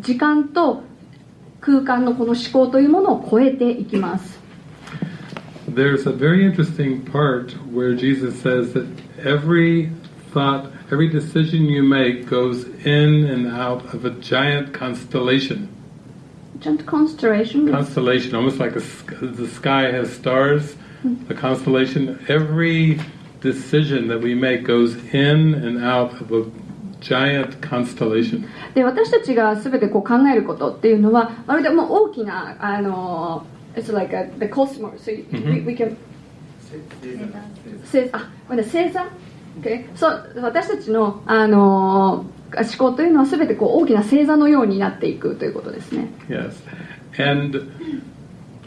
時間と空間のこの思考というものを超えていきます There's a very interesting part where Jesus says that every thought, every decision you make goes in and out of a giant constellation. Giant constellation Constellation, almost like a, the sky has stars, a constellation. Every decision that we make goes in and out of a giant constellation. で私たちが全てこう考えることっていうのはまるでもう大きなあの It's like a, the cosmos so we, we can 星あごめんなさい星座 Okay そう私たちのあの思考というのは全てこう大きな星座のようになっていくということですね Yes. And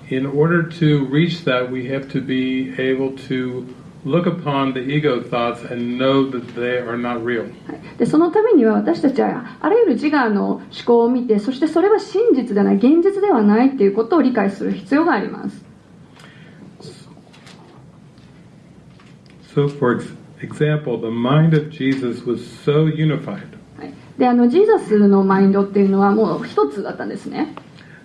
in order to reach that, we have to be able to look upon the ego thoughts and know that they are not real. はい。でそのためには私たちはあらゆる自我の思考を見てそしてそれは真実ではない現実ではないということを理解する必要があります。So, for ex- example, the mind of Jesus was so unified. はい。であのジーザスのマインドっていうのはもう一つだったんですね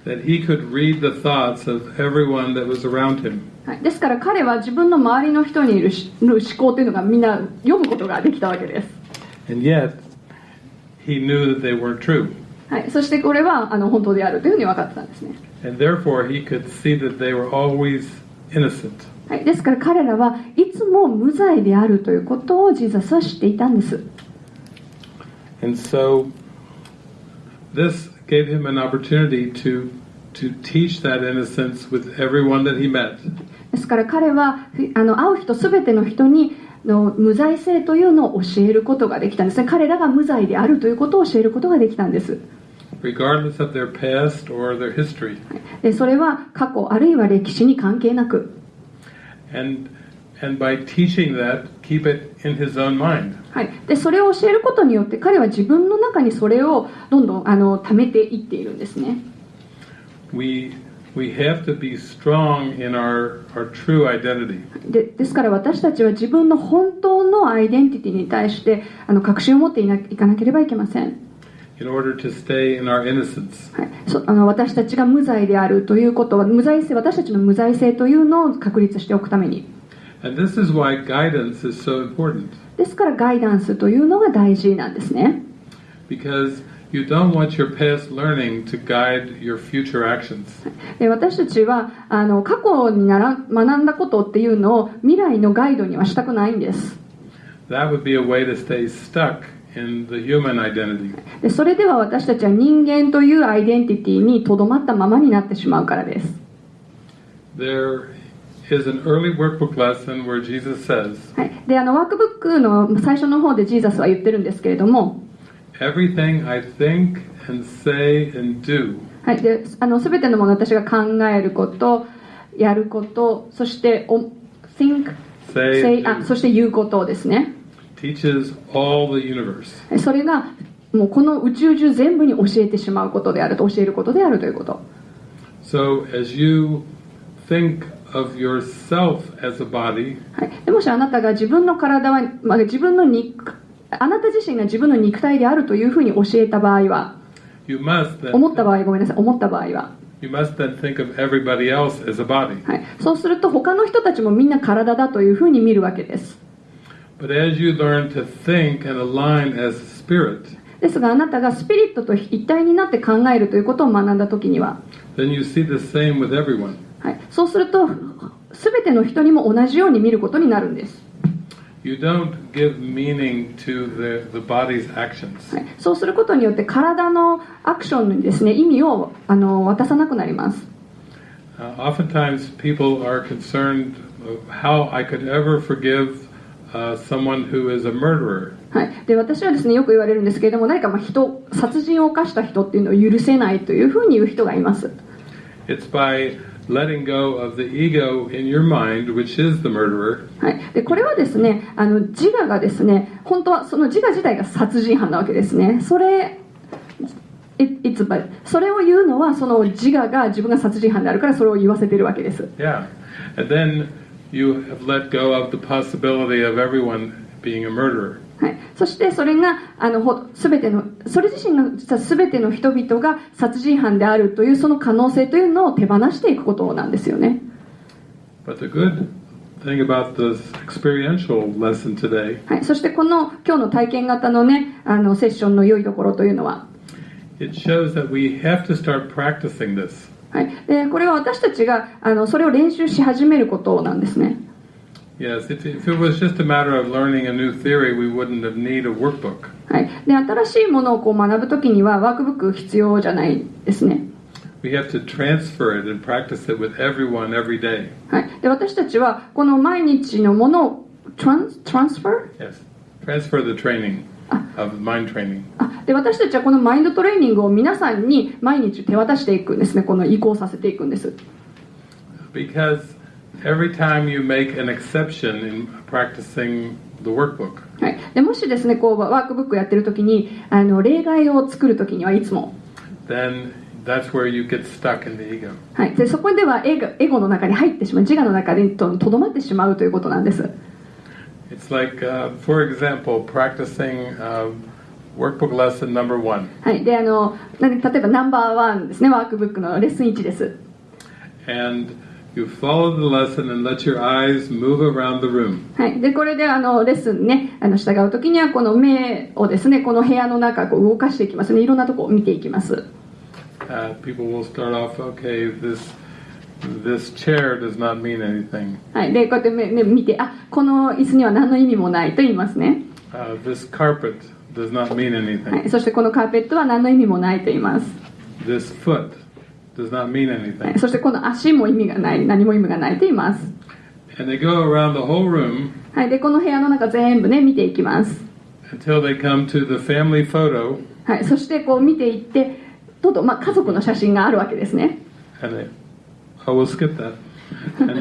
that he could read the thoughts of everyone that was around him. はい、ですから彼は自分の周りの人にいる思考というのがみんな読むことができたわけです。はい、そしてこれはあの本当であるというふうに分かってたんですね。はい、ですから彼らはいつも無罪であるということをジーザスは知っていたんです。And so, this gave him an opportunity to, to teach that innocence with everyone that he met. ですから彼はふあの会う人全ての人にの無罪性というのを教えることができたんですね彼らが無罪であるということを教えることができたんです regardless of their past or their history. でそれは過去あるいは歴史に関係なく And, and by teaching that, keep it in his own mind. はい、でそれを教えることによって彼は自分の中にそれをどんどんあの貯めていっているんですね。We, we have to be strong in our, our true identity. でですから私たちは自分の本当のアイデンティティに対してあの確信を持っていないかなければいけません、in order to stay in our innocence. はい、そあの私たちが無罪であるということは無罪性私たちの無罪性というのを確立しておくためにですからガイダンスというのが大事なんですね。私たちはあの過去に学んだことっていうのを未来のガイドにはしたくないんです。それでは私たちは人間というアイデンティティにとどまったままになってしまうからです。はい、であのワークブックの最初の方でジーザスは言ってるんですけれどもはい、であの全てのものを私が考えること、やること、そして、お think, say, あそして言うことですね。はい。それがもうこの宇宙中全部に教えてしまうことであると、教えることであるということ。of でもしあなたが自分の体は、ま、自分の肉あなた自身が自分の肉体であるというふうに教えた場合は思った場合ごめんなさい。思った場合は、はい、そうすると他の人たちもみんな体だというふうに見るわけです。But ですがあなたがスピリットと一体になって考えるということを学んだときには、はい、そうすると全ての人にも同じように見ることになるんです、You don't give meaning to the, the body's actions. はい、そうすることによって体のアクションにですね意味をあの渡さなくなります。Uh, oftentimes, people are concerned of how I could ever forgive uh, someone who is a murderer. はい、で私はですねよく言われるんですけれども何かまあ人殺人を犯した人っていうのを許せないというふうに言う人がいます、It's by letting go of the ego in your mind, which is the murderer, はい、でこれはですねあの自我がですね本当はその自我自体が殺人犯なわけですねそれ It- it's それを言うのはその自我が自分が殺人犯であるからそれを言わせてるわけです Yeah. And then you have let go of the possibility of everyone being a murderer. はい、そしてそれがあのほ全てのそれ自身が実は全ての人々が殺人犯であるというその可能性というのを手放していくことなんですよね、But the good thing about this experiential lesson today はい、そしてこの今日の体験型のねあのセッションの良いところというのは。It shows that we have to start practicing this. はい、でこれは私たちがあのそれを練習し始めることなんですね Yes, if, if it was just a matter of learning a new theory, we wouldn't have need a workbook. はい、で新しいものをこう学ぶときにはワークブック必要じゃないですね、We have to transfer it and practice it with everyone every day. はい、で私たちはこの毎日のものをトランストランスファー Yes, transfer the training of mind training. あで私たちはこのマインドトレーニングを皆さんに毎日手渡していくんですねこの移行させていくんです Because every time you make an exception in practicing the workbook, はい、でもしですねこうワークブックやってる時にあの例外を作る時にはいつも、then that's where you get stuck in the ego. はい、でそこではエゴエゴの中に入ってしまう自我の中でととどまってしまうということなんです It's like, uh, for example, practicing uh, workbook lesson number one. はい、であのな例えばナンバーワンですねワークブックのレッスン1です And you follow the lesson and let your eyes move around the room. はい、でこれであのレッスンにねあの従う時にはこの目をですねこの部屋の中こう動かしていきますねいろんなとこを見ていきます Uh, people will start off, okay, this this chair does not mean anything. はい、でこうやって目目見てあこの椅子には何の意味もないと言いますね、Uh, this carpet does not mean は anything. い、そしてこのカーペットは何の意味もないと言います、This foot does not mean は anything. い、そしてこの足も意味がない何も意味がないと言います、And they go around the whole room はい、でこの部屋の中全部ね見ていきます、until they come to the family photo はい、そしてこう見ていってとうとう、まあ、家族の写真があるわけですね and they, oh, we'll skip that.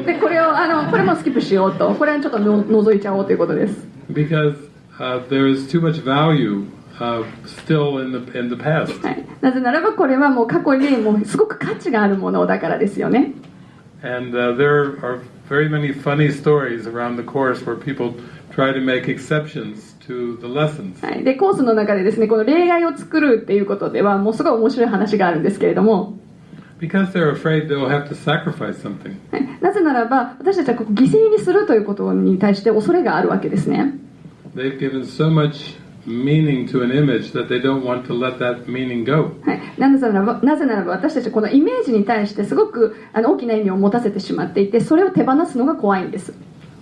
でこれをあのこれもスキップしようとこれはちょっとの覗いちゃおうということです because uh, there is too much value uh, still in the in the past. はい、なぜならばこれはもう過去にもうすごく価値があるものだからですよね And uh, there are very many funny stories around the course where people try to make exceptions to the lessons. はい、でコースの中でですねこの例外を作るっていうことではもうすごい面白い話があるんですけれども、Because they're afraid they'll have to sacrifice something. はい、なぜならば私たちはここ犠牲にするということに対して恐れがあるわけですね They've given so much meaning to an image that they don't want to let that meaning go. はい、なぜならばなぜならば私たちはこのイメージに対してすごくあの大きな意味を持たせてしまっていてそれを手放すのが怖いんです、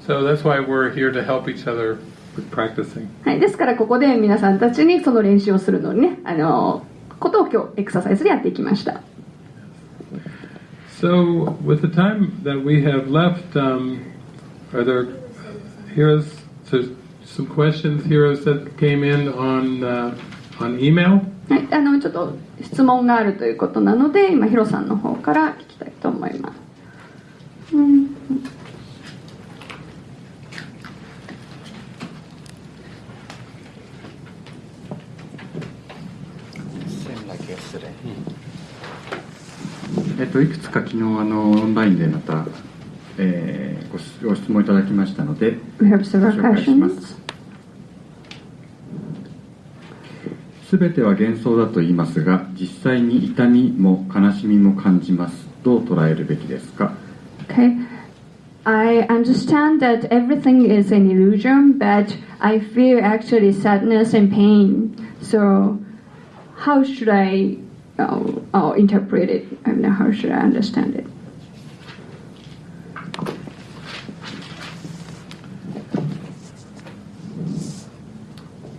So that's why we're here to help each other with practicing. はい、ですからここで皆さんたちにその練習をするのにねあのことを今日エクササイズでやっていきました So, with the time that we have left, um, are there heroes? So, some questions, heroes that came in on uh, on email? はい、あのちょっと質問があるということなので今ヒロさんの方から聞きたいと思います、うん.えっと、いくつか昨日あのオンラインでまた、えーご質問いただきましたのでご紹介しま.すすべては幻想だと言いますが実際に痛みも悲しみも感じますどう捉えるべきですか Okay. I understand that everything is an illusion, but I feel actually sadness and pain. So, how should I uh, uh, interpret it? I mean, how should I understand it?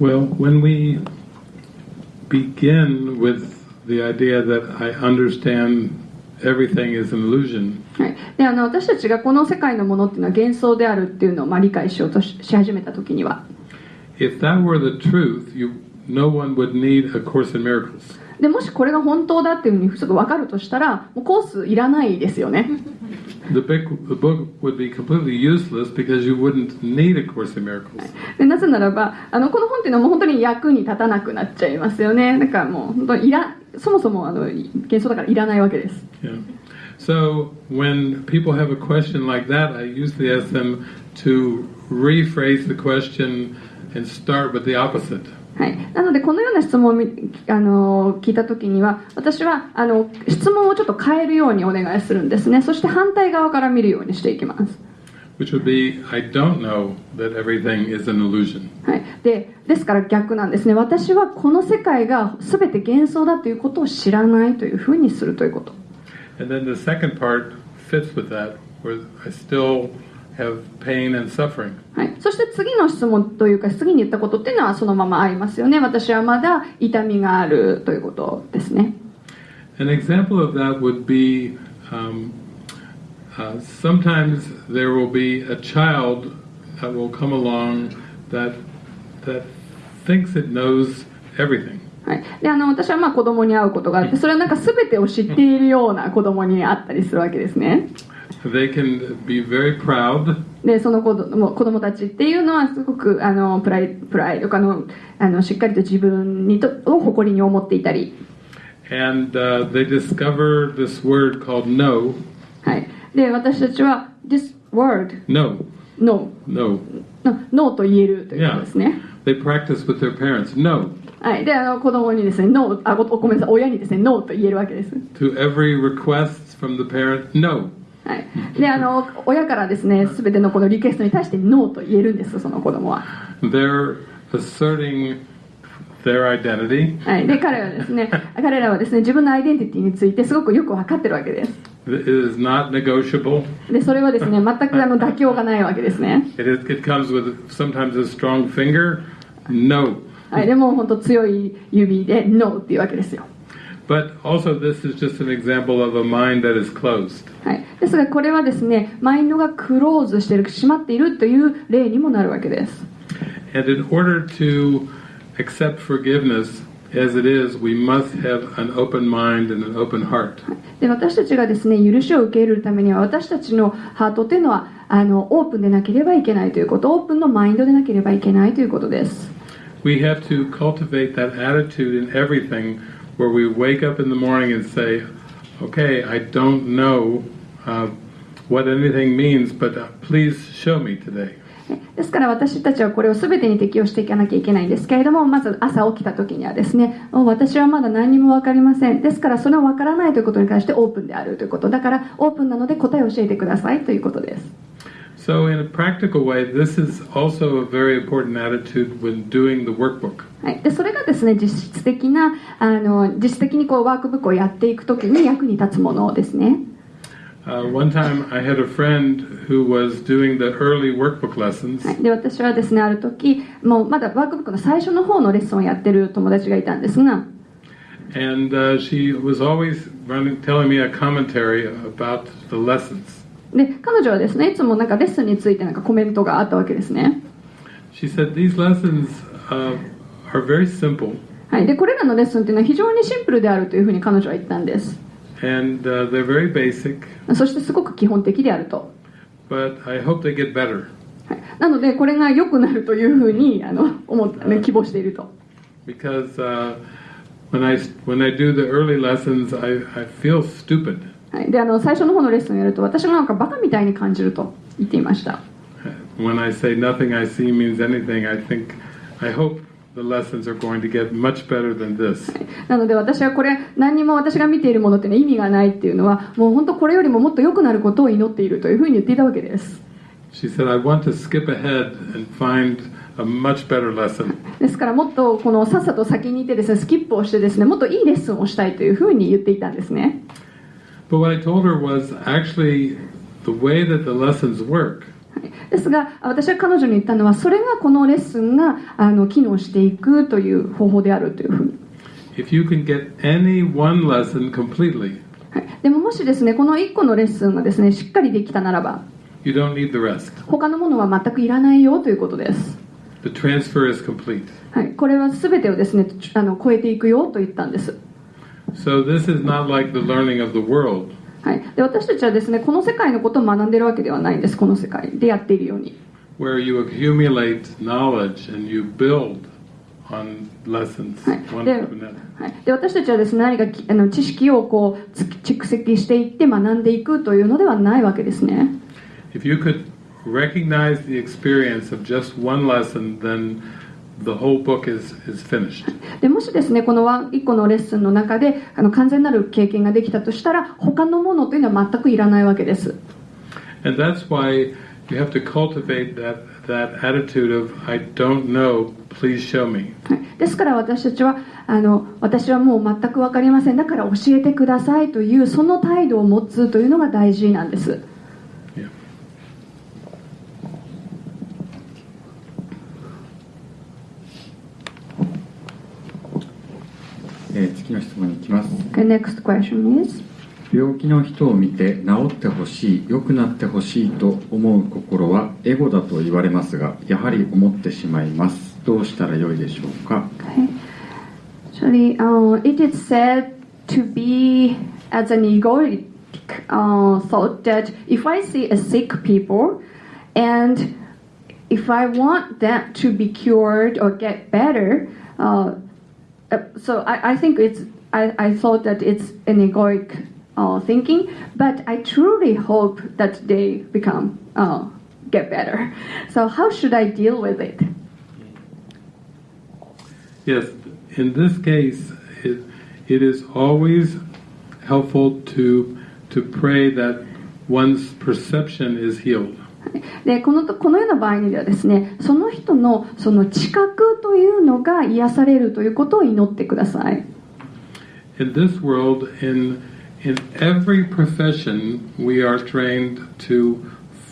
Well, when we begin with the idea that I understand everything is an illusion, はい、であの私たちがこの世界のものっていうのは幻想であるっていうのをまあ理解しようとしし始めた時には、if that were the truth, you no one would need a course in miracles. でもしこれが本当だっていうふうにすぐ分かるとしたらもうコースいらないですよね The book, the book would be completely useless because you wouldn't need a course in miracles. でなぜならばあのこの本っていうのはもう本当に役に立たなくなっちゃいますよねだからもう本当いらそもそもあの幻想だからいらないわけです Yeah. So when people have a question like that, I usually ask them to rephrase the question and start with the opposite. はい、なのでこのような質問をみあの聞いた時には私はあの質問をちょっと変えるようにお願いするんですね。そして反対側から見るようにしていきます、Which would be, I don't know that everything is an illusion. はい、でですから逆なんですね。私はこの世界が全て幻想だということを知らないというふうにするということ。And then the second part fits with that, where I still have pain and suffering. はい、そして次の質問というか次に言ったことっていうのはそのまま合いますよね私はまだ痛みがあるということですね An example of that would be um, uh, sometimes there will be a child that will come along that that thinks it knows everything. はい、であの私はまあ子供に会うことがあってそれはなんか全てを知っているような子供に会ったりするわけですね They can be very proud でその子供子供たちっていうのはすごくあのプライプライドかのあのしっかりと自分にとを誇りに思っていたり、and uh, they discover this word called no, はい、で私たちは this word no, no no. no, no と言えるということですね、They practice with their parents. No はい、であの子供にですね no あごごめんなさい親にですね no と言えるわけです to every request from the parent. No. はい、であの親からですね全てのこのリクエストに対してノーと言えるんですその子供は、They're asserting their identity. はい、で彼はですね 彼らはですね自分のアイデンティティについてすごくよく分かってるわけです It is not negotiable. でそれはですね全くあの妥協がないわけですね、It, is, it comes with sometimes a strong finger. No. はい、でも本当強い指でノーっていうわけですよ、But also, this is just an example of a mind that is closed. はい、ですがこれはですねマインドがクローズしている閉まっているという例にもなるわけです And in order to accept forgiveness as it is, we must have an open mind and an open heart. で私たちがですね許しを受け入れるためには私たちのハートというのはあのオープンでなければいけないということオープンのマインドでなければいけないということです We have to cultivate that attitude in everything where we wake up in the morning and say, okay, I don't know uh, what anything means, but uh, please show me today. ですから私たちはこれを全てに適用していかなきゃいけないんですけれどもまず朝起きた時にはですね私はまだ何にも分かりません。ですからそれを分からないということに関してオープンであるということ。だからオープンなので答えを教えてくださいということです。So, in a practical way, this is also a very important attitude when doing the workbook. はい、でそれがですね実質的なあの実質的にこうワークブックをやっていく時に役に立つものですね Uh, one time, I had a friend who was doing the early workbook lessons, はい、で私はですねある時もうまだワークブックの最初の方のレッスンをやってる友達がいたんですが and uh, she was always running, telling me a commentary about the lessons. で彼女はですねいつもなんかレッスンについてなんかコメントがあったわけですね。She said, These lessons uh, are very simple, はい、でこれらのレッスンっていうのは非常にシンプルであるというふうに彼女は言ったんです。And uh, they're very basic, そしてすごく基本的であると、but I hope they get better. はい、なのでこれが良くなるというふうにあの思っあの希望していると。because uh, when, I, when I do the early lessons, I, I feel stupid. はい、であの最初の方のレッスンをやると私がなんかバカみたいに感じると言っていました。When I say nothing I see means anything, I think, I hope the lessons are going to get much better than this. なので私はこれ何にも私が見ているものっていうのは意味がないっていうのはもう本当これよりももっと良くなることを祈っているというふうに言っていたわけです。She said, I want to skip ahead and find a much better lesson. ですからもっとこのさっさと先に行ってですねスキップをしてですねもっといいレッスンをしたいというふうに言っていたんですね But what I told her was actually the way that the lessons work. はいですが私は彼女に言ったのはそれがこのレッスンがあの機能していくという方法であるというふうに、If you can get any one lesson completely, はい、でももしですねこの1個のレッスンがですねしっかりできたならば you don't need the rest. 他のものは全くいらないよということです。The transfer is complete. はい、これは全てをですねあの超えていくよと言ったんです、So this is not like the learning of the world, はい、で私たちはですねこの世界のことを学んでるわけではないんですこの世界でやっているように where you accumulate knowledge and you build on lessons There- to another. はい、で私たちはですね何かきあの知識をこうつ蓄積していって学んでいくというのではないわけですね If you could recognize the experience of just one lesson, then the whole book is, is finished. でもしですねこのワン1個のレッスンの中であの完全なる経験ができたとしたら他のものというのは全くいらないわけです And that's why you have to cultivate that, that attitude of, I don't know, please show me. はいですから私たちはあの私はもう全く分かりませんだから教えてくださいというその態度を持つというのが大事なんです Yeah. えー次の質問に行きます The next question is 病気の人を見て治ってほしい良くなってほしいと思う心はエゴだと言われますがやはり思ってしまいますどうしたらよいでしょうか Okay. Actually, uh, it is said to be as an egoic uh, thought that if I see a sick people and if I want them to be cured or get better, uh, uh, so I, I think it's I, I thought that it's an egoic uh, thinking, but I truly hope that they become uh, get better. So how should I deal with it? Yes, in this case, it, it is always helpful to, to pray that one's perception is healed. でこのとこのような場合にはですねその人のその知覚というのが癒されるということを祈ってください In this world, in, in every profession, we are trained to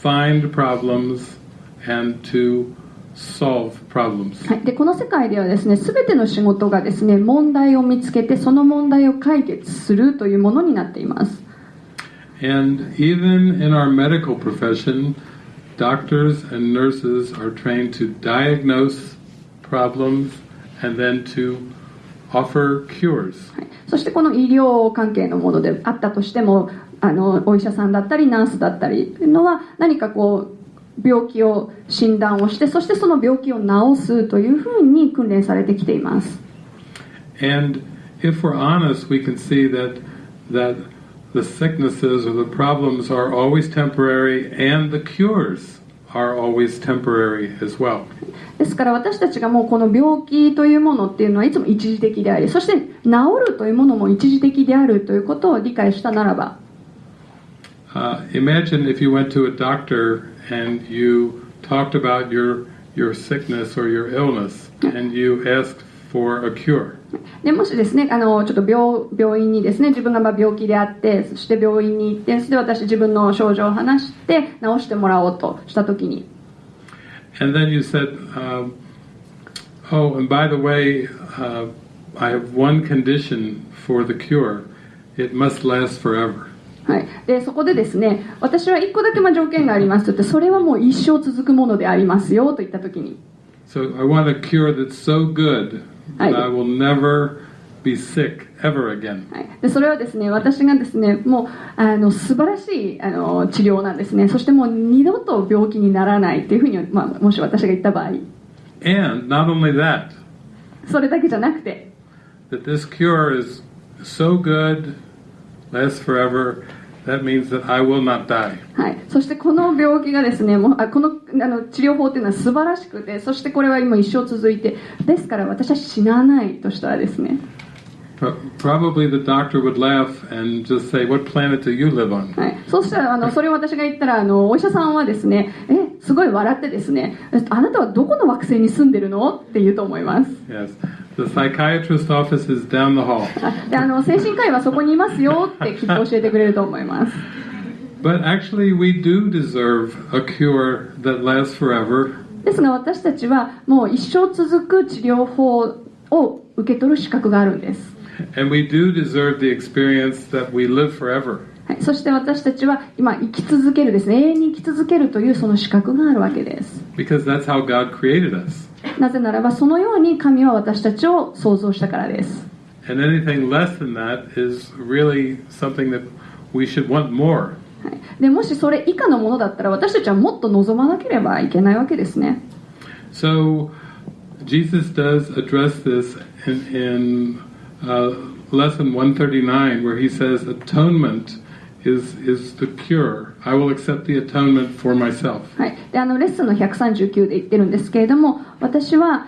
find problems and to solve problems. はい、でこの世界ではですね全ての仕事がですね問題を見つけてその問題を解決するというものになっています And even in our medical profession, doctors and nurses are trained to diagnose problems and then to offer cures. はいそしてこの医療関係のものであったとしてもあのお医者さんだったりナースだったりというのは何かこう病気を診断をしてそしてその病気を治すというふうに訓練されてきています And if we're honest, we can see that that the sicknesses or the problems are always temporary and the cures are always temporary as well. ですから私たちがもうこの病気というものっていうのはいつも一時的でありそして治るというものも一時的であるということを理解したならば Uh, imagine if you went to a doctor and you talked about your your sickness or your illness and you asked for a cure. でもしですねあのちょっと病病院にですね自分がまあ病気であってそして病院に行ってそして私自分の症状を話して治してもらおうとした時に And then you said, um, "Oh, and by the way, uh, I have one condition for the cure: it must last forever." はい、でそこでですね私は1個だけまあ条件がありますと言ってそれはもう一生続くものでありますよと言った時に So I want a cure that's so good はい、でそれはですね私がですねもうあの素晴らしいあの治療なんですね。そしてもう二度と病気にならないというふうに、まあ、もし私が言った場合。それだけじゃなくて。that this cure is so good, lasts forever, That means that I will not die. はい、そしてこの病気がですねもうあこのあの治療法っていうのは素晴らしくてそしてこれは今一生続いてですから私は死なないとしたらですね。Pro- Probably the doctor would laugh and just say, "What planet do you live on?" はい、そうしたらあのそれを私が言ったらあのお医者さんはですねえすごい笑ってですねえあなたはどこの惑星に住んでるの？って言うと思います。Yes, the psychiatrist office is down the hall. あであの精神科医はそこにいますよってきっと教えてくれると思います But actually, we do deserve a cure that lasts forever. ですが私たちはもう一生続く治療法を受け取る資格があるんです、 And we do deserve the experience that we live forever. はい、そして私たちは今生き続けるですね永遠に生き続けるというその資格があるわけです Because that's how God created us. なぜならばそのように神は私たちを創造したからです And anything less than that is really something that we should want more. はいでもしそれ以下のものだったら私たちはもっと望まなければいけないわけですね So Jesus does address this in, in uh, lesson 139, where he says, "Atonement is is the cure. I will accept the atonement for myself." はい、であのレッスンの139で言ってるんですけれども私は、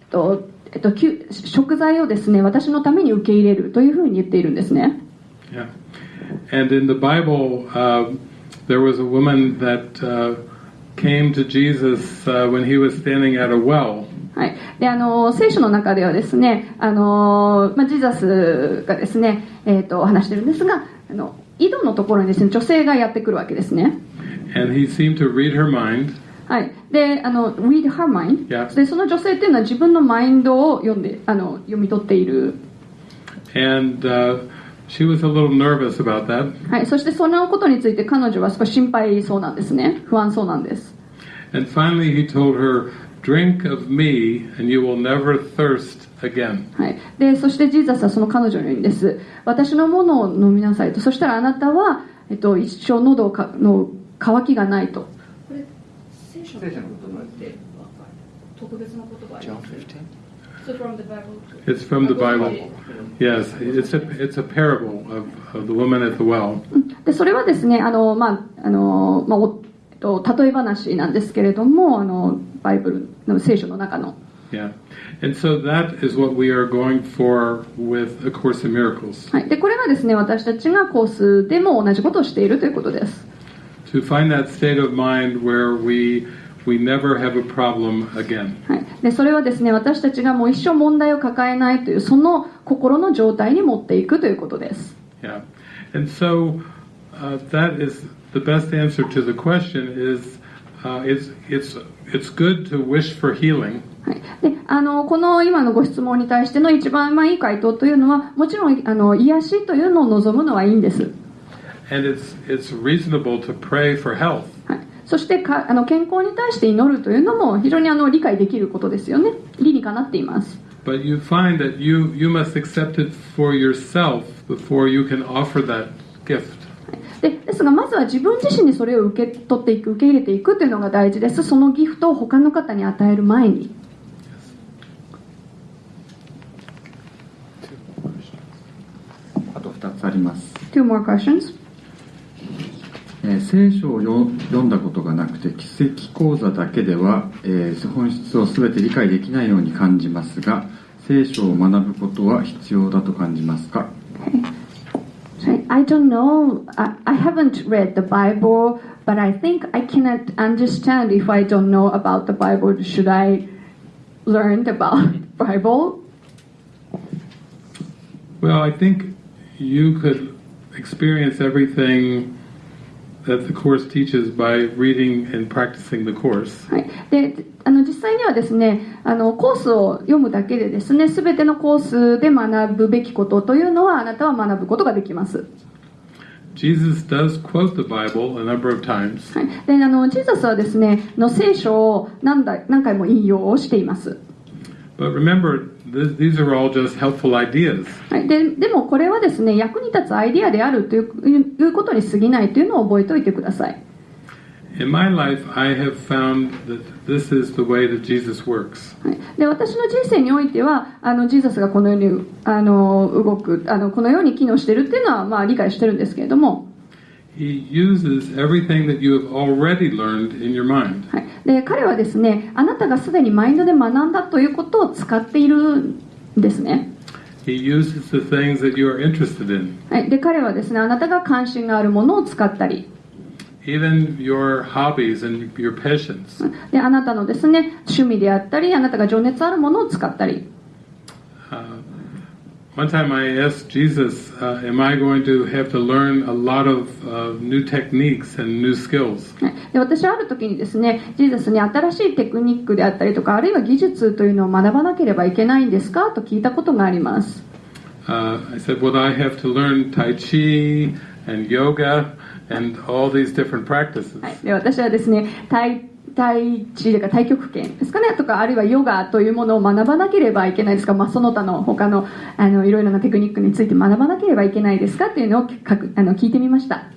えっとえっと、食材をですね私のために受け入れるというふうに言っているんですね Yeah. And in the Bible, uh, there was a woman that uh, came to Jesus uh, when he was standing at a well. はい、であの聖書の中ではですねあの、まあ、ジーザスがですね、えー、と話してるんですがあの井戸のところにですね女性がやってくるわけですね And he seemed to read her mind. はい、であの read her mind、Yeah. でその女性っていうのは自分のマインドを読んであの読み取っている、And uh, she was a little nervous about that. はい、そしてそのことについて彼女は少し心配そうなんですね不安そうなんです And finally, he told her, Drink of me, and you will never thirst again. はい、でそしてジーザスはその彼女に言うんです。私のものを飲みなさいと。そしたらあなたは、えっと、一生喉かの渇きがないと。これ聖書の言葉って特別な言葉 John 15? It's from the Bible. Yes, it's a, it's a parable of, of the woman at the well. でそれはですねあの、まああのまあおと、例え話なんですけれどもあのバイブルの聖書の中の Yeah. And so that is what we are going for with A Course in Miracles. はい、でこれがですね私たちがコースでも同じことをしているということです To find that state of mind where we, we never have a problem again. はい、でそれはですね私たちがもう一生問題を抱えないというその心の状態に持っていくということです Yeah. And so uh, that is the best answer to the question is であのこの今のご質問に対しての一番まあいい回答というのはもちろんあの癒しというのを望むのはいいんです。そしてかあの健康に対して祈るというのも非常にあの理解できることですよね。理にかなっています、でですがまずは自分自身にそれを受け取っていく受け入れていくというのが大事です。そのギフトを他の方に与える前に.あと2つあります、Two more questions. えー聖書をよ読んだことがなくて奇跡講座だけでは、えー本質を全て理解できないように感じますが聖書を学ぶことは必要だと感じますか？I don't know. I, I haven't read the Bible, but I think I cannot understand if I don't know about the Bible. Should I learn about Bible? Well, I think you could experience everything that the Course teaches by reading and practicing the Course. はい、であの実際にはですねあのコースを読むだけでですね全てのコースで学ぶべきことというのはあなたは学ぶことができます、Jesus does quote the Bible a number of times, はい、であのジーザスはですねの聖書を何だ何回も引用をしています、but remember, th- these are all just helpful ideas. はい、ででもこれはですね役に立つアイディアであるといういうことに過ぎないというのを覚えておいてください In my life, I have found that this is the way that Jesus works. はい、で私の人生においてはあのジーザスがこのようにあの動くあのこのように機能しているっていうのは、まあ、理解してるんですけれども、He uses everything that you have already learned in your mind. はい、で彼はですねあなたがすでにマインドで学んだということを使っているんですね、He uses the things that you are interested in, はい、で彼はですねあなたが関心があるものを使ったり even your hobbies and your passions. であなたのですね趣味であったりあなたが情熱あるものを使ったり Uh, one time I asked Jesus, uh, Am I going to have to learn a lot of uh, new techniques and new skills? はいで私はある時にですねジーザスに新しいテクニックであったりとかあるいは技術というのを学ばなければいけないんですかと聞いたことがあります Uh, I said, Well, I have to learn Tai Chi and yoga and all these different practices. はい、で私はですね体対地とか太極拳ですかね。とかあるいはヨガというものを学ばなければいけないですか、まあ、その他の他のあのいろいろなテクニックについて学ばなければいけないですかというのをかくあの聞いてみました。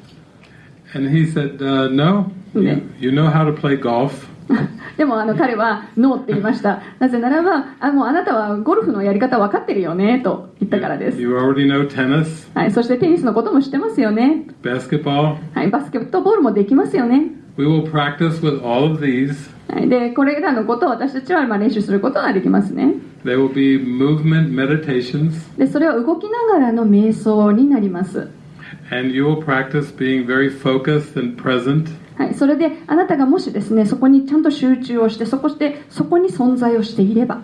And he said, uh, No, Okay. you, you know how to play golf. でもあの彼はノーって言いました。なぜならばあもうあなたはゴルフのやり方分かってるよねと言ったからです、You already know tennis, はい、そしてテニスのことも知ってますよね、basketball. はい、バスケットボールもできますよね We will practice with all of these. はい、でこれらのことを私たちはまあ練習することができますね They will be movement meditations, でそれは動きながらの瞑想になります、and you will practice being very focused and present. はい、それであなたがもしですねそこにちゃんと集中をしてそこしてそこに存在をしていれば、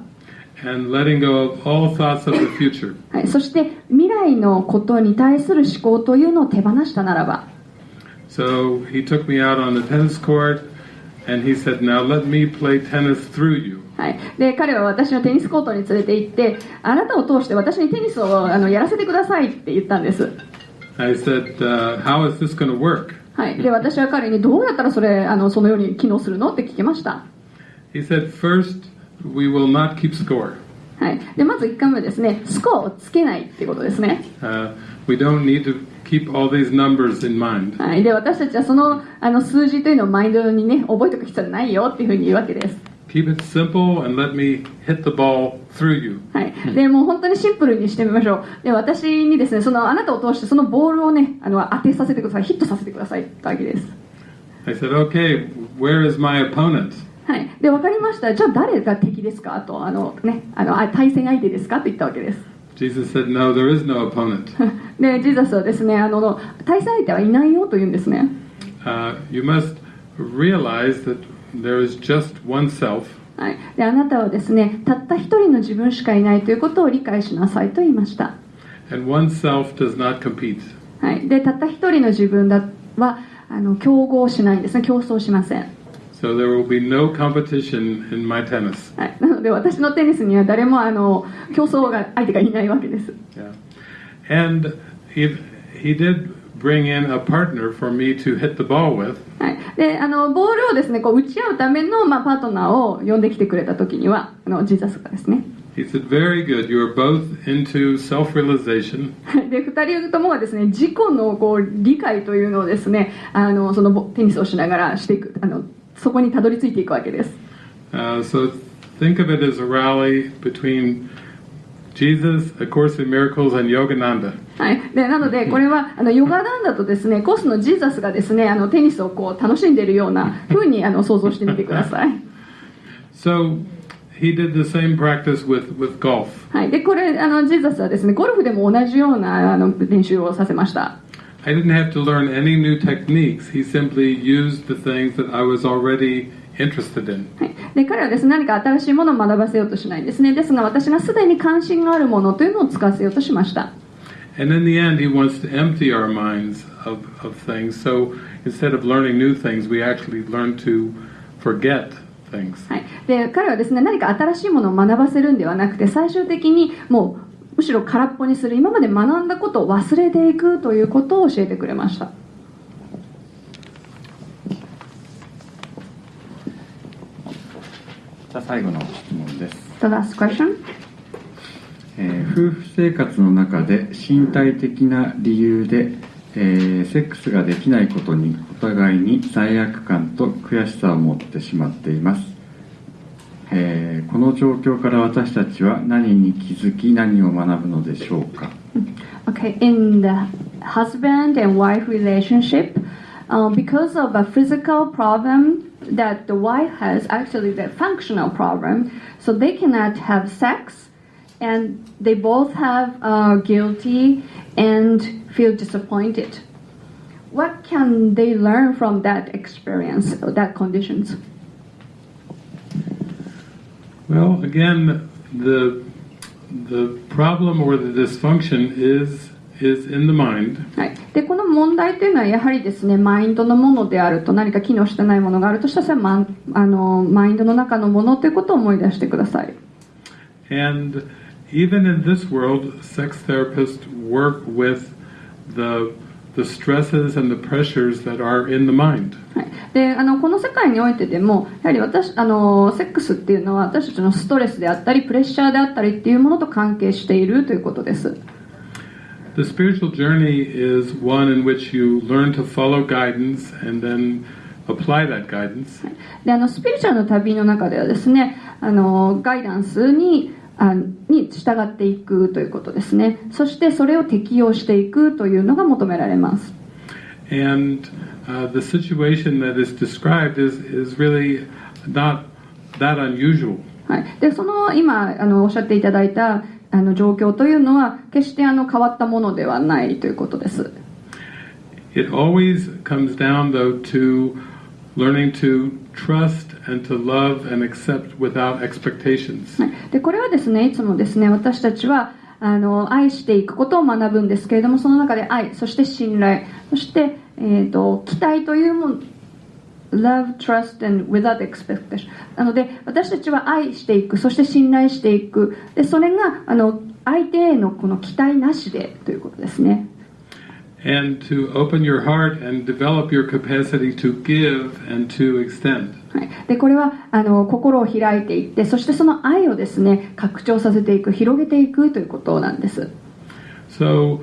and letting go of all thoughts of the future. はい、そして未来のことに対する思考というのを手放したならば So he took me out on the tennis court and he said, Now let me play tennis through you. はい、で彼は私のテニスコートに連れて行ってあなたを通して私にテニスをあのやらせてくださいって言ったんです、はい、で私は彼にどうやったらそ,れあのそのように機能するのって聞きました、はい、でまず1回目はですね。スコアをつけないっていうことですね、keep all these numbers in mind. はい、で私たちはそのあの数字というのをマインドにね覚えておく必要はないよっていうふうに言うわけです、Keep it simple and let me hit the ball through you. はい、でもう本当にシンプルにしてみましょう。で私にですねそのあなたを通してそのボールをねあの当てさせてください。ヒットさせてください。ってわけです。I said, Okay, where is my opponent? はい、で分かりました。じゃあ誰が敵ですか？とあの、ね、あのあ対戦相手ですか？と言ったわけです Jesus said, No, there is no opponent. でジーザスはですねあの対戦相手はいないよと言うんですね。Uh, you must realize that there is just one self, はい、であなたはですねたった一人の自分しかいないということを理解しなさいと言いました、and one self does not compete. はい、でたった一人の自分だはあの競合しないんですね。競争しません、So there will be no competition in my tennis. はい、なので私のテニスには誰もあの競争が相手がいないわけです Yeah. And he, he did bring in a partner for me to hit the ball with. はい、であのボールをですねこう打ち合うための、まあ、パートナーを呼んできてくれた時にはあのジーザスがですね He said, Very good. You are both into self realization. で2人ともがですね自己のこう理解というのをですねあのそのボテニスをしながらしていくあのそこにたどり着いていくわけです。Uh, so think of it as a rally between Jesus, A Course in Miracles, and Yogananda. はい、でなのでこれはあのヨガダンだとですねコースのジーザスがですねあのテニスをこう楽しんでいるような風にあの想像してみてください、So he did the same practice with, with golf. はい、でこれあのジーザスはですねゴルフでも同じようなあの練習をさせました I didn't have to learn any new techniques. He simply used the things that I was already interested in. はい、で彼はですね何か新しいものを学ばせようとしないんですねですが私がすでに関心があるものというのを使わせようとしました And in the end, he wants to empty our minds of, of things. So instead of learning new things, we actually learn to forget things. はい、で彼はですね何か新しいものを学ばせるんではなくて最終的にもう むしろ空っぽにする。今まで学んだことを忘れていくということを教えてくれました。じゃあ最後の質問です、The last question えー夫婦生活の中で身体的な理由で、えーセックスができないことにお互いに罪悪感と悔しさを持ってしまっています、えーこの状況から私たちは何に気づき何を学ぶのでしょうか Okay, in the husband and wife relationship, um, because of a physical problem that the wife has, actually the functional problem, so they cannot have sex, and they both have uh, guilty and feel disappointed. What can they learn from that experience, that conditions? Well, again, the the problem or the dysfunction is is in the mind, はい、でこの問題というのはやはりですねマインドのものであると何か機能してないものがあるとしたらそれはマンあのマインドの中のものということを思い出してください and even in this world, sex therapists work with the the stresses and the pressures that are in the mind. はい、であのこの世界においてでもやはり私あのセックスっていうのは私たちのストレスであったりプレッシャーであったりっていうものと関係しているということです。The spiritual journey is one in which you learn to follow guidance and then apply that guidance. であのスピリチュアルの旅の中ではですねあのガイダンスにあに従っていくということですねそしてそれを適用していくというのが求められます And uh, the situation that is described is, is really not that unusual. はい、でその今あのおっしゃっていただいたあの状況というのは決してあの変わったものではないということです。It always comes down, though, to learning to trust and to love and accept without expectations. でこれはですねいつもですね私たちはあの愛していくことを学ぶんですけれどもその中で愛そして信頼そして、えー、と期待というもの Love, trust and without expectation なので私たちは愛していくそして信頼していく。でそれがあの相手へのこの期待なしでということですね。And to open your heart and develop your capacity to give and to extend. はい、でこれはあの心を開いていってそしてその愛をですね拡張させていく広げていくということなんです So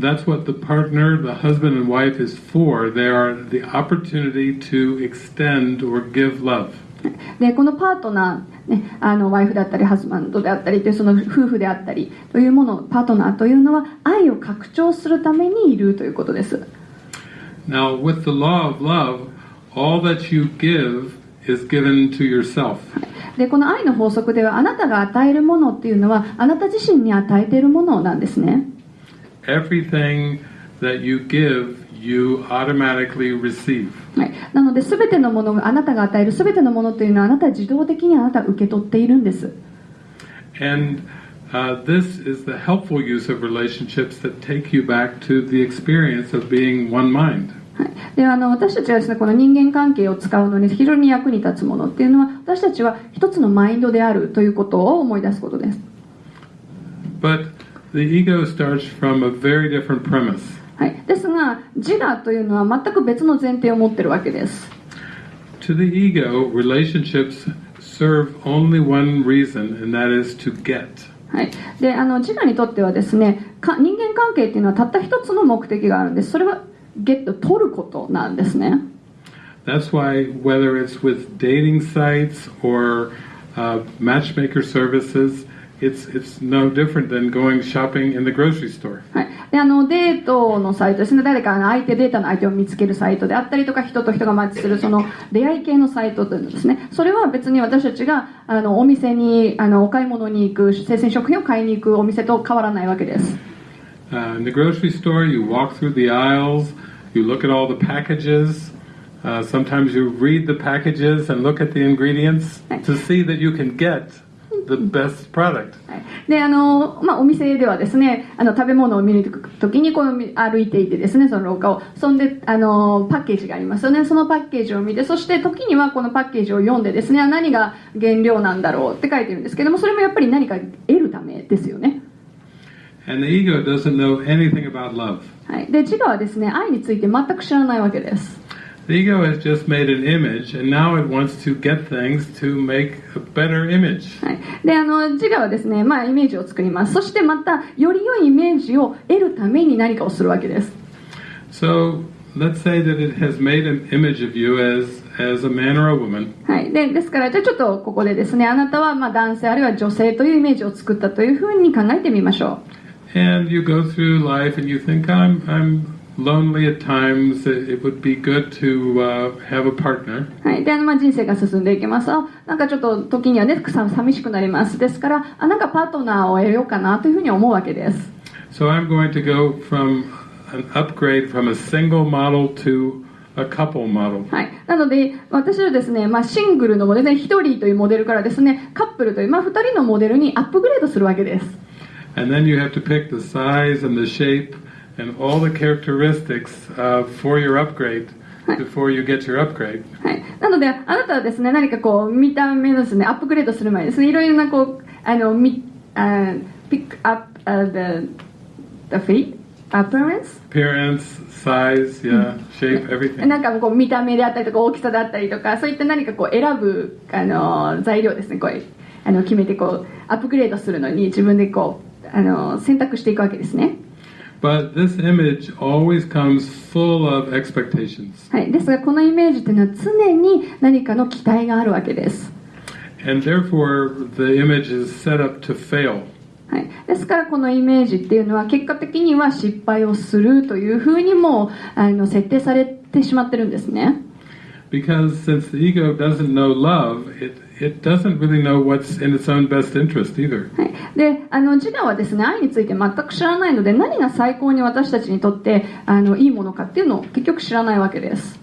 that's what the partner, the husband and wife, is for. They are the opportunity to extend or give love. でこのパートナー、ね、あのワイフだったりハズバンドであったりというその夫婦であったりというものパートナーというのは愛を拡張するためにいるということです Now, with the law of love, all that you give is given to yourself. でこの愛の法則ではあなたが与えるものっていうのはあなた自身に与えているものなんですね Everything that you give, you automatically receive. はい、なので全てのものがあなたが与える全てのものというのはあなたは自動的にあなたは受け取っているんです And uh, this is the helpful use of relationships that take you back to the experience of being one mind. はい、であの私たちはですねこの人間関係を使うのに非常に役に立つものっていうのは私たちは一つのマインドであるということを思い出すことです、But the ego starts from a very different premise. はい、ですが自我というのは全く別の前提を持ってるわけです To the ego, relationships serve only one reason, and that is to get. はい、であの自我にとってはですねか人間関係っていうのはたった一つの目的があるんですそれはゲット取ることなんですね That's why, whether it's with dating sites or uh, matchmaker services, it's, it's no different than going shopping in the grocery store. はい、であのデートのサイトですね誰かの相手データの相手を見つけるサイトであったりとか人と人がマッチするその出会い系のサイトというのですねそれは別に私たちがあのお店にあのお買い物に行く生鮮食品を買いに行くお店と変わらないわけです Uh, in the grocery store, you walk through the aisles, you look at all the packages. Uh, sometimes you read the packages and look at the ingredients to see that you can get the best product. はい。であの、まあ、お店ではですねあの食べ物を見るときにこの歩いていてですねその廊下を。そんであのパッケージがありますよね。そのパッケージを見てそして時にはこのパッケージを読んでですねあ何が原料なんだろうって書いてるんですけどもそれもやっぱり何か得るためですよね。And the ego doesn't know anything about love. はい、で自我はですね愛について全く知らないわけです The ego has just made an image, and now it wants to get things to make a better image. はい、であの自我はですね、まあ、イメージを作りますそしてまたより良いイメージを得るために何かをするわけです So let's say that it has made an image of you as, as a man or a woman, はい、でですからじゃあちょっとここでですねあなたはまあ男性あるいは女性というイメージを作ったというふうに考えてみましょ and you go through life and you think, I'm, I'm lonely at times, it, would be good to uh, have a partner. う、はい、であのまあ人生が進んでいきますあなんかちょっと時にはねさ寂しくなりますですからあなんかパートナーを得ようかなというふうに思うわけです So I'm going to go from an upgrade from a single model to a couple model. はい、なので私はですね、まあ、シングルのモデルで1人というモデルからですねカップルという、まあ、2人のモデルにアップグレードするわけです And then you have to pick the size and the shape and all the characteristics uh, for your upgrade before you get your upgrade. はい、なのであなたはですね何かこう見た目のですねアップグレードする前にですねいろいろなこうあのみあピックアップ the the feet appearance? Appearance, size, yeah, shape, everything. なんかこう見た目であったりとか大きさだったりとかそういった何かこう選ぶあの材料ですねこうあの決めてこうアップグレードするのに自分でこうあの選択していくわけですね But this image always comes full of expectations. はい、ですがこのイメージというのは常に何かの期待があるわけです、And therefore, the image is set up to fail. はい、ですからこのイメージっていうのは結果的には失敗をするというふうにもあの設定されてしまってるんですね Because since the ego doesn't know love, it, it doesn't really know what's in its own best interest either. はい、であの自我はですね愛について全く知らないので何が最高に私たちにとってあのいいものかっていうのを結局知らないわけです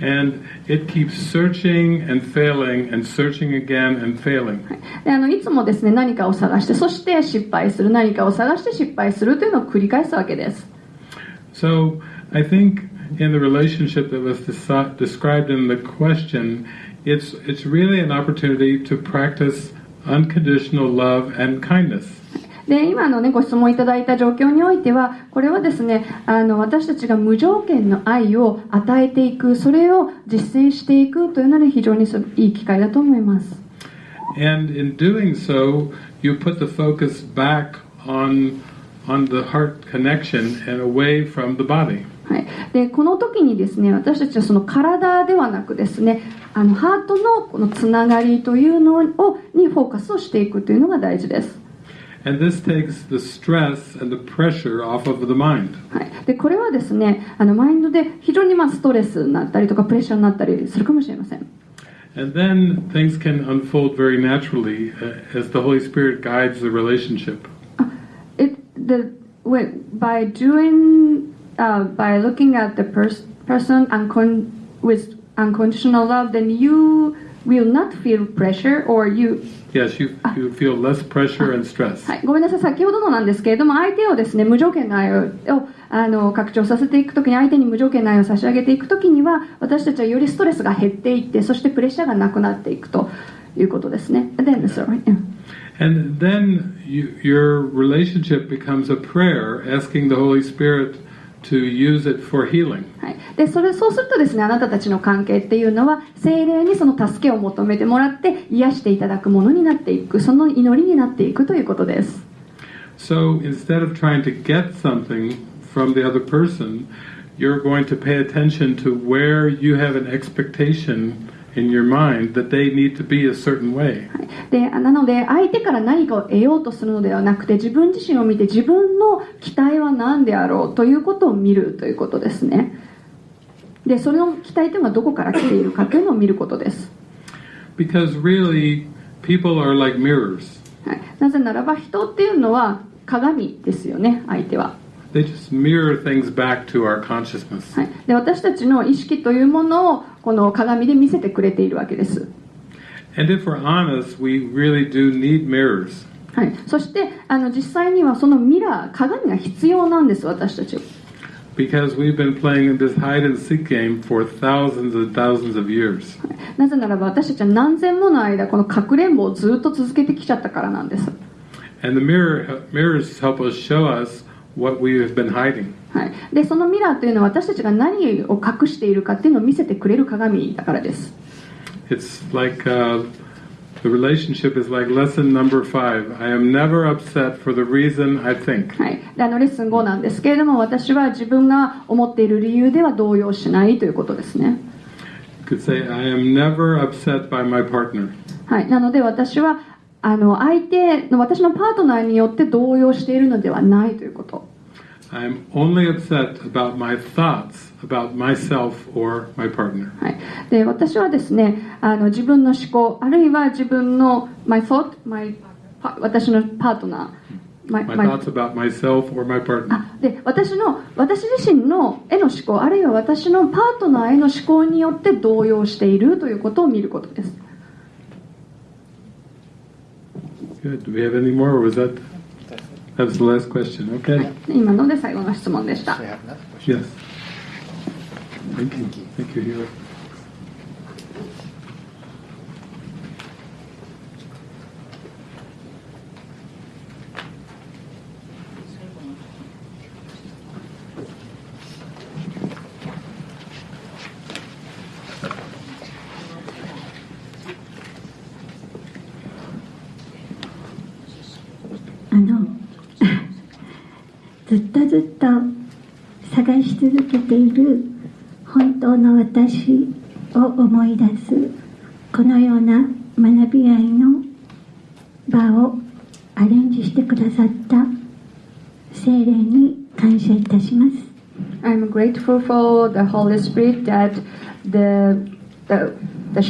And it keeps searching and failing and searching again and failing. であのいつもですね何かを探してそして失敗する何かを探して失敗するというのを繰り返すわけです So I think in the relationship that was described in the question, it's, it's really an opportunity to practice unconditional love and kindness. で今の、ね、ご質問いただいた状況においてはこれはですねあの私たちが無条件の愛を与えていくそれを実践していくというので非常にすいい機会だと思います And in doing so, you put the focus back on, on the heart connection and away from the body. はい、でこの時にですね私たちはその体ではなくですねあのハートの,このつながりというのをにフォーカスをしていくというのが大事です。これはですねあのマインドで非常にまあストレスになったりとかプレッシャーになったりするかもしれません。uh, by looking at the pers- person uncon- with unconditional love then you will not feel pressure or you Yes, you, you feel less pressure and stress. はい、ごめんなさい先ほどのなんですけれども相手をですね無条件の愛ををあの拡張させていくときに相手に無条件の愛を差し上げていくときには私たちはよりストレスが減っていってそしてプレッシャーがなくなっていくということですね Then, sorry. yeah. And then you, your relationship becomes a prayer asking the Holy Spirit to use it for healing. はい、でそれそうするとですねあなたたちの関係っていうのは精霊にその助けを求めてもらって癒していただくものになっていくその祈りになっていくということです So instead of trying to get something from the other person, you're going to pay attention to where you have an expectation in your mind that they need to be a certain way. でなので相手から何かを得ようとするのではなくて自分自身を見て自分の期待は何であろうということを見るということですねでそれの期待というのはどこから来ているかというのを見ることです、Because really, people are like mirrors. はい、なぜならば人っていうのは鏡ですよね相手は、They just mirror things back to our consciousness. はい、で私たちの意識というものをこの鏡で見せてくれているわけです。はい、そしてあの実際にはそのミラー鏡が必要なんです私たち、なぜならば私たちは何千もの間このかくれんぼをずっと続けてきちゃったからなんです。はい、でそのミラーというのは私たちが何を隠しているかというのを見せてくれる鏡だからです。レッスン5なんですけれども私は自分が思っている理由では動揺しないということですね。はい、なので私はあの相手の私のパートナーによって動揺しているのではないということ I am only upset about my thoughts about myself or my partner. はい、で私はですねあの自分の思考あるいは自分の my thought my パ私のパートナー my, My my- thoughts about myself or my partner. あで私の私自身のへの思考あるいは私のパートナーへの思考によって動揺しているということを見ることです Good. Do we have any more, or was that that was the last question? Okay. 今ので最後の質問でした So you have another question? Yes. Thank you. Thank you, Hiro. 探し続けている本当の私を思い出すこのような学び合いの場をアレンジしてくださった聖霊に感謝いたします I'm grateful for the Holy Spirit that the the the,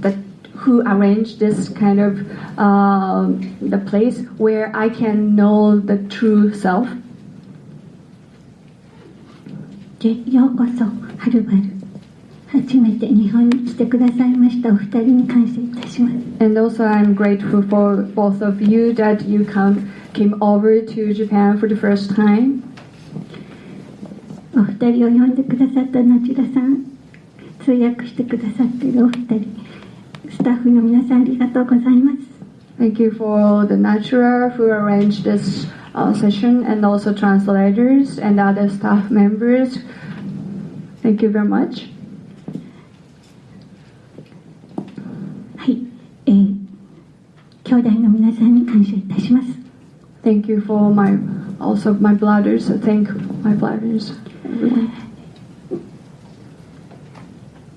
the who arranged this kind of um, the place where I can know the true self. でようこそはるばる初めて日本に来てくださいましたお二人に感謝いたします And also, I'm grateful for both of you that you come came over to Japan for the first time. お二人を呼んでくださったナチュラさん通訳してくださっているお二人スタッフの皆さんありがとうございます Thank you for the Natura who arranged this uh, session and also translators and other staff members. Thank you very much. はい、えー、兄弟の皆さんに感謝いたします Thank you for my also my brothers. Thank my brothers. Everyone.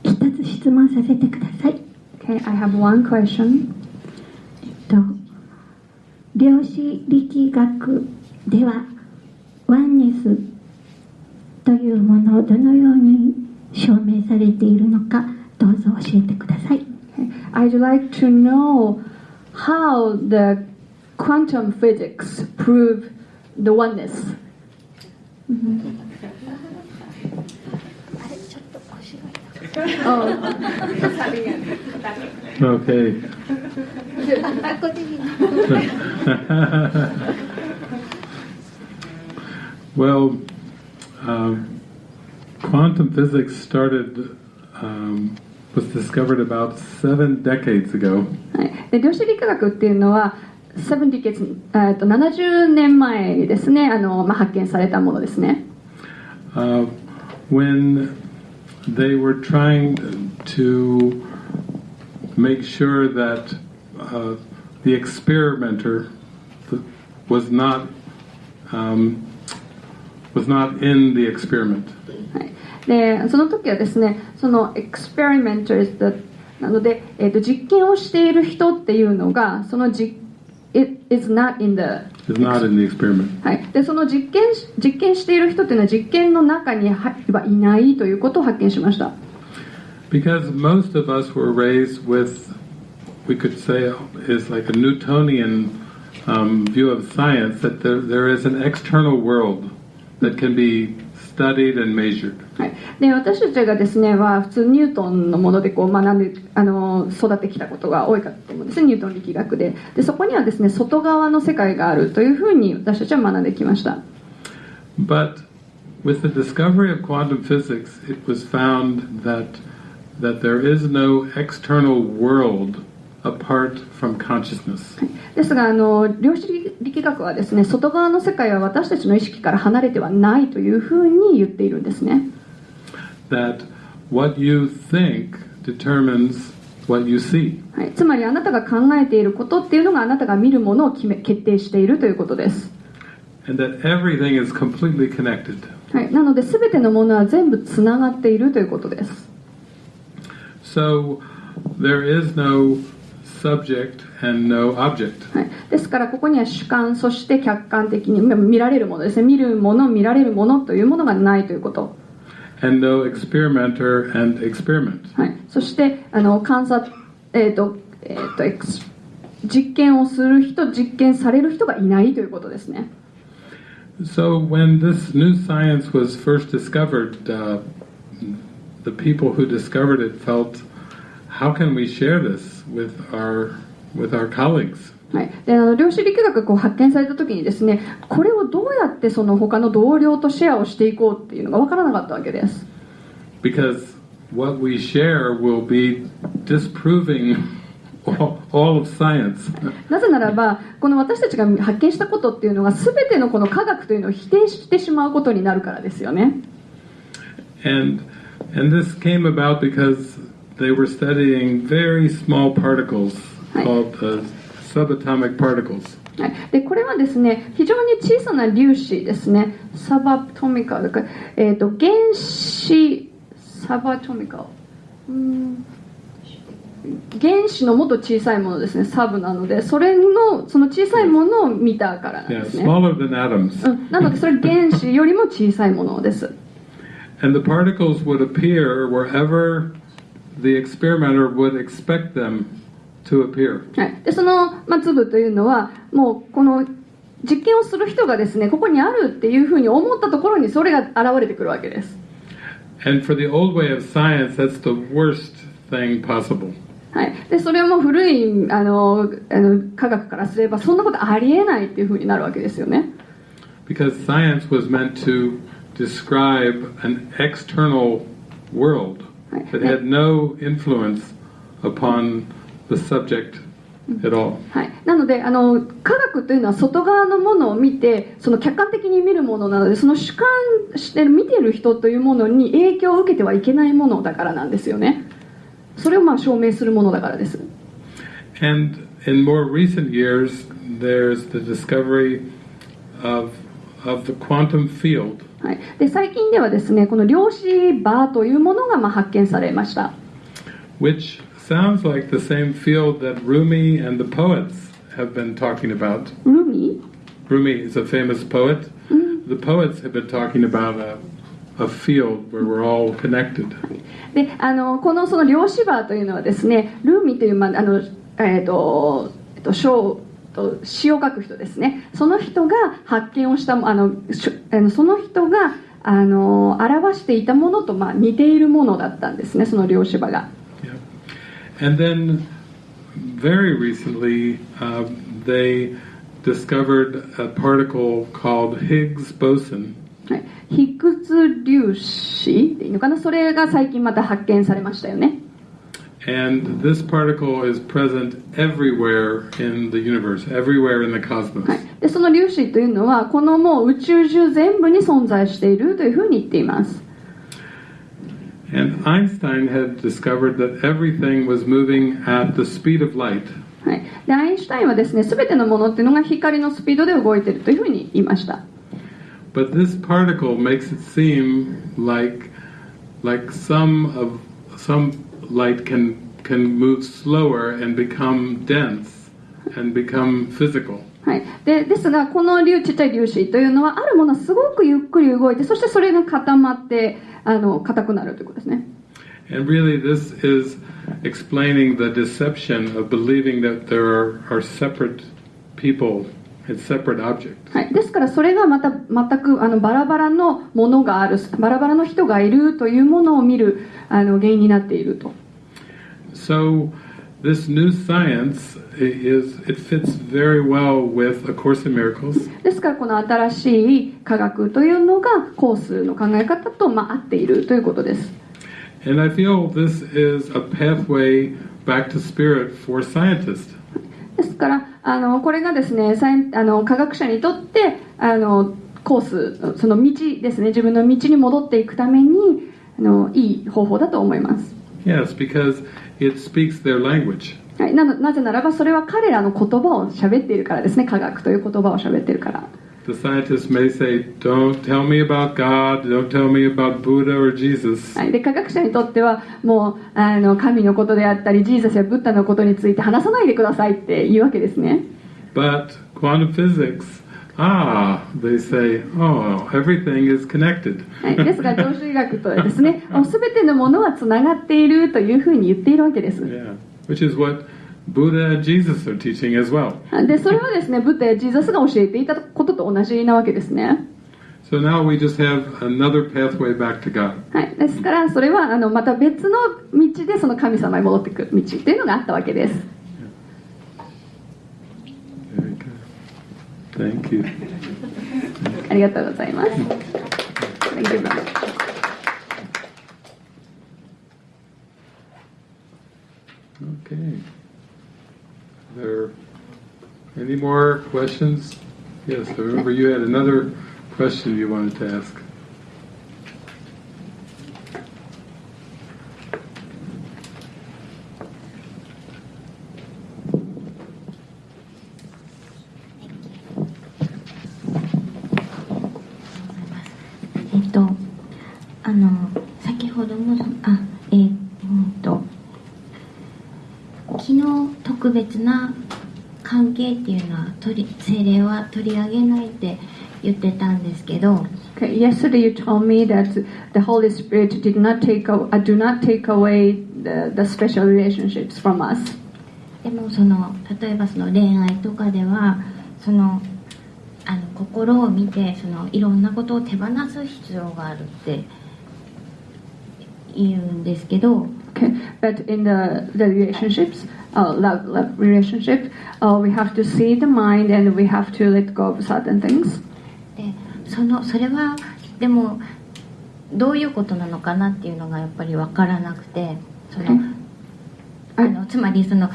一つ質問させてください Okay, I have one question. と 量子力学ではワンネスというものをどのように証明されているのかどうぞ教えてください I'd like to know how the quantum physics prove the oneness. ？Okay. well, um, quantum physics started um, was discovered about seven decades ago. はい、で量子力学っていうのは7 decades、えー、と70年前ですねあの、まあ、発見されたものですね。 uh, when they were trying to make sure that uh, the experimenter was not um, was not in the experiment. はい、でその時はですねその experimenters だなので、えー、と実験をしている人っていうのがその実 it is not in the Is not in the experiment. はい、でその実験し実験している人っていうのは実験の中にははいないということを発見しました Because most of us were raised with, we could say, is like a Newtonian um, view of science that there, there is an external world that can be studied and measured. はい、で私たちがですねは普通ニュートンのものでこう学んであの育ってきたことが多いかと思うんですねニュートン力学ででそこにはですね外側の世界があるというふうに私たちは学んできました But with the discovery of quantum physics, it was found that that there is no external world apart from consciousness. ですがあの量子力学はですね外側の世界は私たちの意識から離れてはないというふうに言っているんですね That what you think determines what you see. はい、つまりあなたが考えていることっていうのがあなたが見るものを決め決定しているということです、And that everything is completely connected. はい、なので全てのものは全部つながっているということです So there is no subject and no object. はい、ですからここには主観そして客観的にま見られるものですね見るもの見られるものというものがないということ、And no experimenter and experiment. はい、そしてあの観察えっ、と,、えーとエクス実験をする人実験される人がいないということですね So when this new science was first discovered, uh, the people who discovered it felt, how can we share this with our with our colleagues? はい、であの量子力学が発見された時にですねこれをどうやってその他の同僚とシェアをしていこうっていうのが分からなかったわけです Because what we share will be disproving all, all of science. なぜならばこの私たちが発見したことっていうのが全てのこの科学というのを否定してしまうことになるからですよね And and this came about because they were studying very small particles called uh, subatomic particles. はい、でこれはですね非常に小さな粒子ですねサバトミカル、えー、と原子サバトミカルうん原子のもっと小さいものですねサブなのでそれのその小さいものを見たからなん Yeah, ですね、smaller than atoms. うん、なのでそれ原子よりも小さいものです And the particles would appear wherever the experimenter would expect them to appear. はい、でその、まあ、粒というのはもうこの実験をする人がですねここにあるっていうふうに思ったところにそれが現れてくるわけです And for the old way of science, that's the worst thing possible. はい、でそれはもう古いあのあの科学からすればそんなことありえないっていうふうになるわけですよね Because science was meant to describe an external world that had no influence upon the subject at all. はい、なのであの科学というのは外側のものを見てその客観的に見るものなのでその主観してる見てる人というものに影響を受けてはいけないものだからなんですよねそれをまあ証明するものだからです And in more recent years, there's the discovery of, of the quantum field, はい、で最近ではですねこの量子場というものがまあ発見されました which sounds like the same field that Rumi and the poets have been talking about. ルミ Rumi is a famous poet. The poets have been talking about a, a field where we're all connected. であのこのその量子場というのはですねルーミという、まああのえーとえっと書と詩を書く人ですねその人が発見をしたあのその人があの表していたものと、まあ、似ているものだったんですねその量子場が。Yeah. And then very recently, uh, they discovered a particle called Higgs boson. 粒子っていうのかな？それが最近また発見されましたよね。And this particle is present everywhere in the universe, everywhere in the cosmos. はい、でその粒子というのはこのもう宇宙中全部に存在しているというふうに言っています。 And Einstein had discovered that everything was moving at the speed of light. はい、でアインシュタインはですね全てのものっていうのが光のスピードで動いているというふうに言いました But this particle makes it seem like like some of some light can can move slower and become dense and become physical. はい、でですがこの粒ちっちゃい粒子というのはあるものはすごくゆっくり動いてそしてそれが固まってあの硬くなるということですね And really this is explaining the deception of believing that there are, are separate people and separate objects. はい、ですからそれがまた全くあのバラバラのものがあるバラバラの人がいるというものを見るあの原因になっていると So this new science is it fits very well with A Course in Miracles. ですからこの新しい科学というのがコースの考え方と、まあ、合っているということです And I feel this is a pathway back to spirit for scientists. ですからあのこれがですねあの科学者にとってあのコースその道ですね自分の道に戻っていくためにあのいい方法だと思います、Yes, because it speaks their language. はい、なのなぜならばそれは彼らの言葉を喋っているからですね科学という言葉を喋っているから The scientists may say, Don't tell me about God, don't tell me about Buddha or Jesus. はい、で科学者にとってはもうあの神のことであったりジーザスやブッダのことについて話さないでくださいって言うわけですね But quantum physics, ah, they say, oh, everything is connected. はい、ですが常習医学とはですねもう全てのものはつながっているというふうに言っているわけです Yeah, which is what Buddha, Jesus are いでそれはですね、ブッダやジーザスが教えていたことと同じなわけですね。はい、ですから、それはあのまた別の道でその神様に戻ってくる道っていうのがあったわけです。ありがとうございます。questions? Yes, I remember you had another question you wanted to ask. 別な取り精霊は取り上げないって言ってたんですけど Okay, yesterday you told me that the Holy Spirit did not take a, uh, do not take away the, the special relationships from us. でもその例えばその恋愛とかではそのあの心を見てそのいろんなことを手放す必要があるって言うんですけど Okay, but in the the relationships, uh, love love relationship, uh, we have to see the mind and we have to let go of certain things. でそのそれはでもどういうことなのかなっていうのがやっぱり分からなくてそのあのつまりその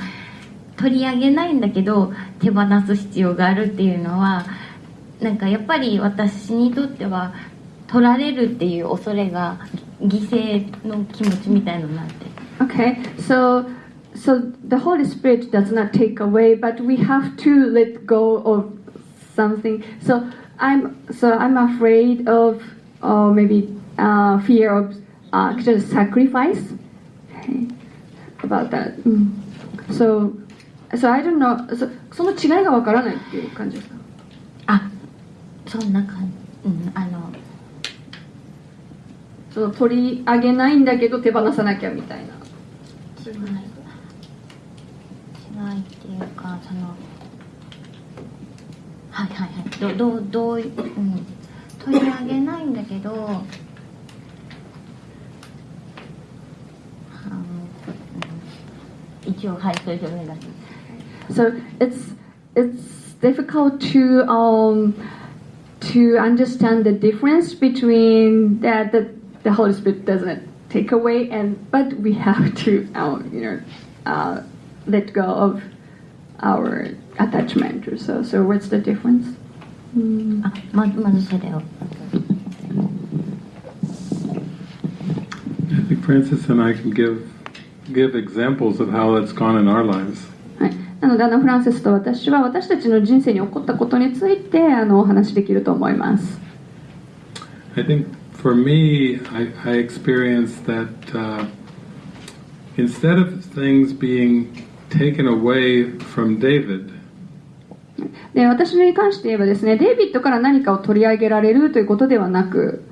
取り上げないんだけど手放す必要があるっていうのはなんかやっぱり私にとっては取られるっていう恐れが犠牲の気持ちみたいのになって Okay, so so the Holy Spirit does not take away, but we have to let go of something. So I'm so I'm afraid of, or maybe uh, fear of uh, just sacrifice. Okay, about that. Mm. So so I don't know. So その違いがわからないっていう感じですか。あそんな感じ、うん、あのその取り上げないんだけど手放さなきゃみたいな。違い 違いっていうかそのはいはいはいどどうどういうん取り上げないんだけどあのうん一応はいそれでお願いします So it's it's difficult to um to understand the difference between that the, the Holy Spirit doesn't take away and but we have to uh, you know uh, let go of our attachment or so. So what's the difference? Mm. あままずそれを I think Francis and I can give give examples of how that's gone in our lives. はい、なのであのフランセスと私は私たちの人生に起こったことについてあのお話しできると思います。 I think for me, I, I experienced that uh, instead of things being taken away from David, で私に関して言えばですねデイビッドから何かを取り上げられるということではなく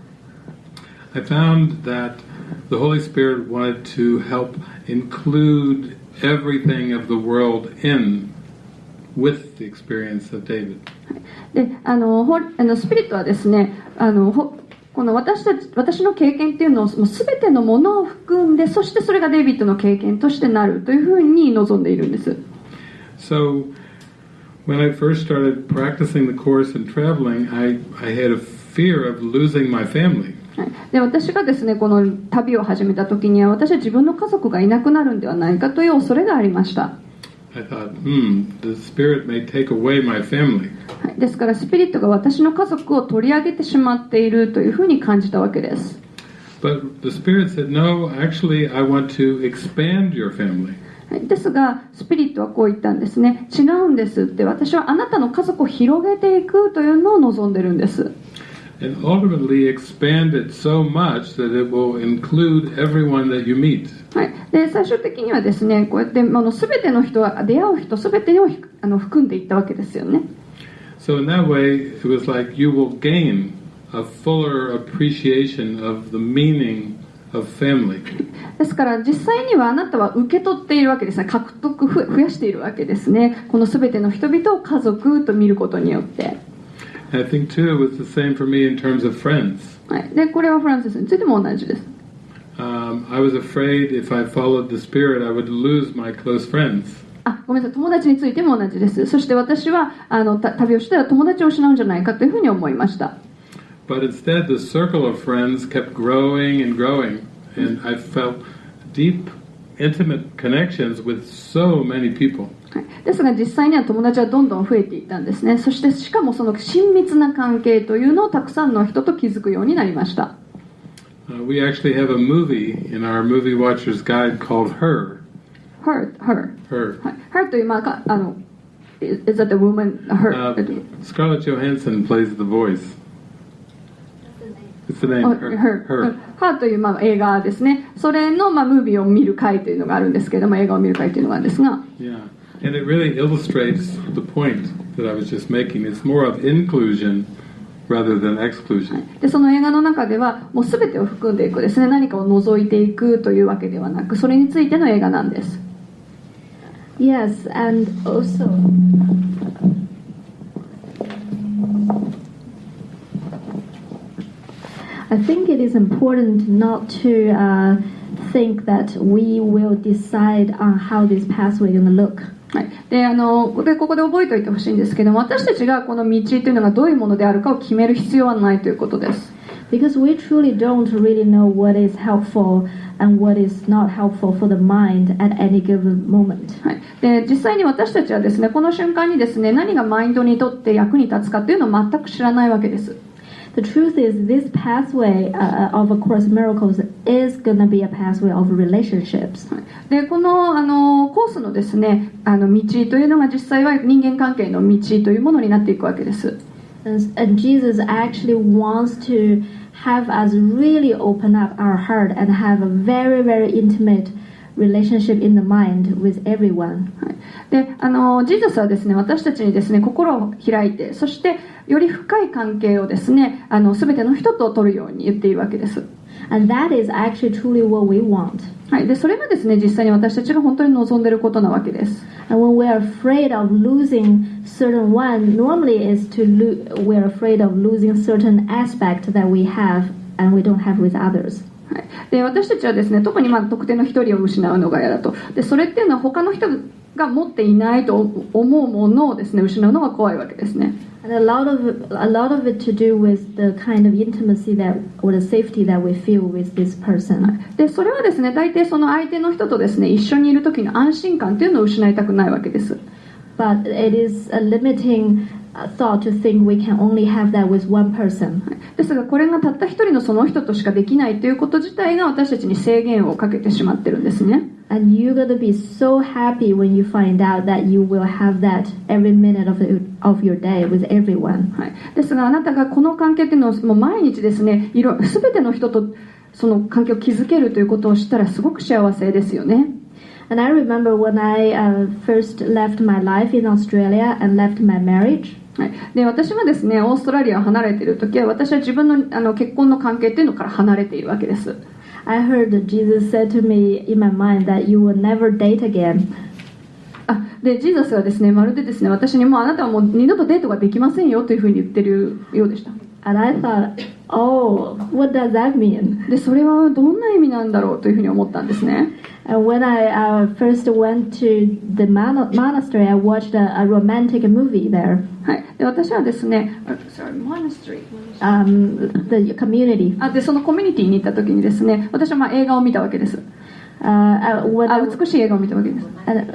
I found that the Holy Spirit wanted to help include everything of the world in with the experience of David. であのほあのスピリットはですねあのほ この私たち私の経験っていうのをもう全てのものを含んでそしてそれがデイビッドの経験としてなるというふうに望んでいるんです。So when I first started practicing the course and traveling, I, I had a fear of losing my family. はいで私がですねこの旅を始めた時には私は自分の家族がいなくなるんではないかという恐れがありました。I thought, hmm, the Spirit may take away my family. はい、ですからスピリットが私の家族を取り上げてしまっているというふうに感じたわけです。But the Spirit said, no, actually, I want to expand your family. はいですがスピリットはこう言ったんですね違うんですって私はあなたの家族を広げていくというのを望んでるんです And ultimately expand it so much that it will include everyone that you meet. はい、で最終的にはですねこうやってあの全ての人は出会う人全てをひあの含んでいったわけですよね So in that way, it was like you will gain a fuller appreciation of the meaning of family. ですから実際にはあなたは受け取っているわけですね獲得ふ増やしているわけですねこの全ての人々を家族と見ることによって、I think too it was the same for me in terms of friends. はい、でこれはフランセスについても同じです Um, I was afraid if I followed the Spirit, I would lose my close friends. あごめんなさい友達についても同じですそして私はあのた旅をしたら友達を失うんじゃないかというふうに思いました But instead, the circle of friends kept growing and growing, and I felt deep, intimate connections with so many people. ですが実際には友達はどんどん増えていたんですね。そしてしかもその親密な関係というのをたくさんの人と気づくようになりました。We actually HER. HER Her. という、まあ、あの Is、というまあ映画ですね、それのまあムービーを見る会というのがあるんですけれども、映画を見る会というのがあるんですが。Yeah. and it really illustrates the point that I was just making. It's more of inclusion rather than exclusion. でその映画の中ではもう全てを含んでいくですね何かを除いていくというわけではなくそれについての映画なんです Yes, and also I think it is important not to uh, think that we will decide on how this pathway is going to look. はい、であのでここで覚えておいてほしいんですけども私たちがこの道というのがどういうものであるかを決める必要はないということです。Because we truly don't really know what is helpful and what is not helpful for the mind at any given moment. はい、で実際に私たちはですねこの瞬間にですね何がマインドにとって役に立つかというのを全く知らないわけです The truth is, this pathway uh, of A Course in Miracles is going to be a pathway of relationships. でこのあのコースのですねあの道というのが実際は人間関係の道というものになっていくわけです And, and Jesus actually wants to have us really open up our heart and have a very, very intimate relationship in the mind with everyone. はいであのジーザスはですね私たちにですね心を開いてそしてより深い関係をですねあの全ての人と取るように言っているわけです、 And that is actually truly what we want. はい、でそれがですね実際に私たちが本当に望んでいることなわけです And when we're afraid of losing certain one, normally is to lo- we're afraid of losing certain aspect that we have and we don't have with others. はい、で私たちはですね特にまあ特定の一人を失うのが嫌だと。でそれっていうのは他の人が持っていないと思うものをですね失うのが怖いわけですね。And a lot of a lot of it to do with the kind of intimacy that or the safety that we feel with this person. でそれはですね大抵その相手の人とですね一緒にいる時の安心感というのを失いたくないわけです。But it is a limiting uh, thought to think we can only have that with one person. ですがこれがたった一人のその人としかできないということ自体が私たちに制限をかけてしまってるんですね And you're gonna be so happy when you find out that you will have that every minute of, the, of your day with everyone. はい、ですがあなたがこの関係っていうのをもう毎日ですねいろ全ての人とその関係を築けるということを知ったらすごく幸せですよね And I remember when I uh, first left my life in Australia and left my marriage. はい、で私がですねオーストラリアを離れている時は私は自分のあの結婚の関係っていうのから離れているわけです I heard Jesus said to me in my mind that you will never date again. あでジーザスはですねまるでですね私にもうあなたはもう二度とデートができませんよというふうに言ってるようでした And I thought, oh, what does that mean? でそれはどんな意味なんだろうというふうに思ったんですね And when I uh, first went to the mon- monastery, I watched a, a romantic movie there. はい、で私はですねあ sorry, monastery Um, the community. あでそのコミュニティに行った時にですね私はまあ映画を見たわけです Uh, uh, あ美しい映画を見たわけです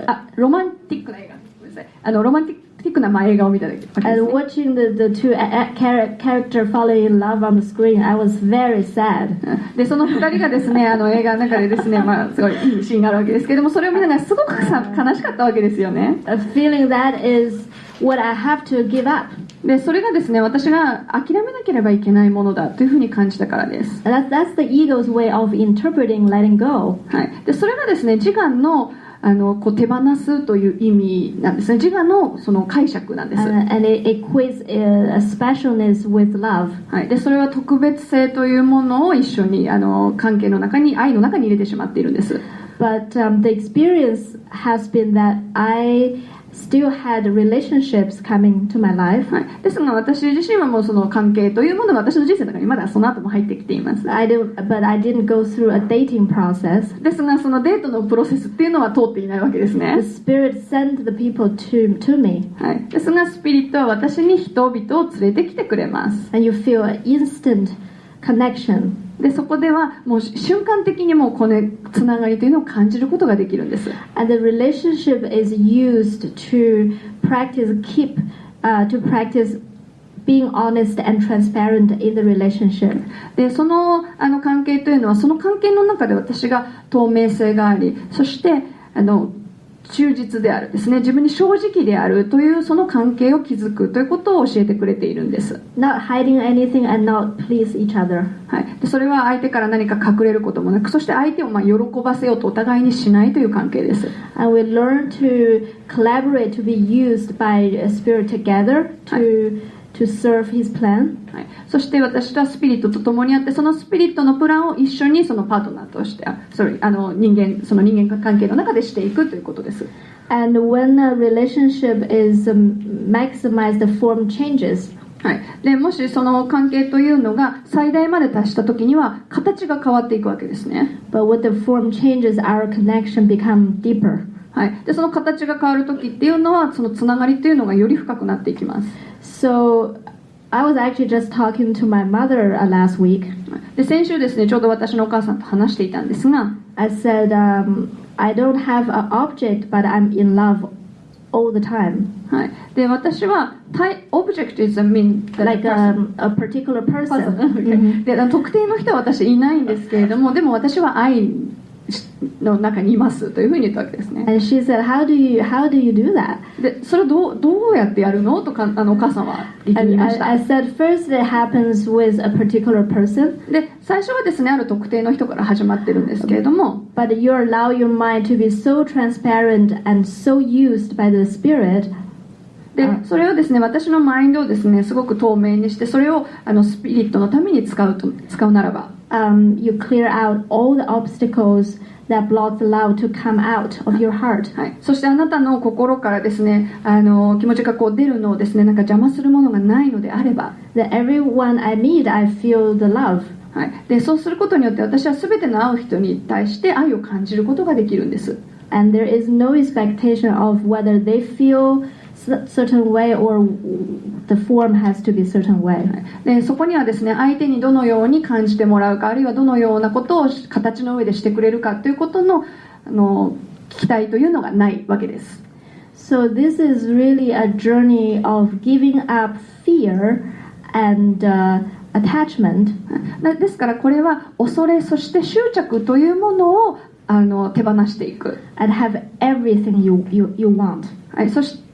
あロマンティックな映画あのロマンティックなまあ映画を見たわけ and ね watching the, the two character falling in love on the screen, I was very sad. でその2人がですねあの映画の中でですね、まあ、すごいいいシーンがあるわけですけどもそれを見ながらすごくさ悲しかったわけですよね A feeling that is what I have to give up. でそれがですね私が諦めなければいけないものだというふうに感じたからです that's, that's the ego's way of interpreting letting go. はい、でそれがですね自我のあのこう手放すという意味なんですね。自我のその解釈なんです、And, and it equates uh, a specialness with love. はい、でそれは特別性というものを一緒にあの関係の中に愛の中に入れてしまっているんです。But um, the experience has been that I still had relationships coming to my life. はい、ですが私自身はもうその関係というものが私の人生の中にまだその後も入ってきています I didn't, but I didn't go through a dating process. ですがそのデートのプロセスっていうのは通っていないわけです The ね、Spirit sent the people to, to me, はい、ですがスピリットは私に人々を連れてきてくれます and you feel an instant connection. でそこではもう瞬間的にもうこのつながりというのを感じることができるんです And the relationship is used to practice, keep, uh, to practice being honest and transparent in the relationship. でそのあの関係というのはその関係の中で私が透明性がありそしてあの忠実であるですね。自分に正直であるというその関係を築くということを教えてくれているんです、Not hiding anything and not please each other. はい、でそれは相手から何か隠れることもなくそして相手をまあ喜ばせようとお互いにしないという関係です。And we learn to collaborate, to be used by a Spirit together to, to serve His plan. はい、そして私とはスピリットと共にあってそのスピリットのプランを一緒にそのパートナーとしてあ sorry あの人間その人間関係の中でしていくということです And when a relationship is um, maximized, the form changes. はい、でもしその関係というのが最大まで達した時には形が変わっていくわけですね、But when the form changes, our connection become deeper. はい、でその形が変わる時っていうのはそのつながりっていうのがより深くなっていきます So I was actually just talking to my mother uh, last week. で先週ですねちょうど私のお母さんと話していたんですが I said, um, I don't have an object, but I'm in love all the time. はい、で私は対オブジェクト is a mean the Like person um, a particular person. Okay で特定の人は私いないんですけれどもでも私は愛 の中にいますというふうに言ったわですね。でそれをど,どうやってやるのとかあのお母さんは言っていました。で最初はですねある特定の人から始まってるんですけれども。でそれをですね私のマインドをですねすごく透明にしてそれをあのスピリットのために使う,と使うならば。um, you clear out all the obstacles that block the love to come out of your heart. はい、そしてあなたの心からですねあの気持ちがこう出るのをですねなんか邪魔するものがないのであれば That everyone I meet, I feel the love. はい、でそうすることによって私は全ての会う人に対して愛を感じることができるんです And there is no expectation of whether they feel s- certain way or the form has to be certain way. でそこにはですね相手にどのように感じてもらうかあるいはどのようなことを形の上でしてくれるかということのあの期待というのがないわけです So this is really a journey of giving up fear and uh, attachment なですからこれは恐れそして執着というものをあの手放していく、and have everything you, you, you want. はい、そしえ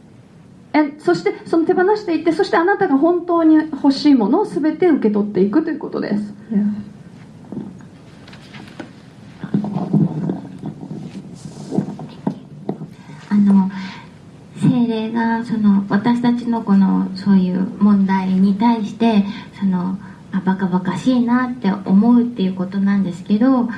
そしてその手放していってそしてあなたが本当に欲しいものを全て受け取っていくということです Yeah. あの精霊がその私たちのこのそういう問題に対してそのあバカバカしいなって思うっていうことなんですけど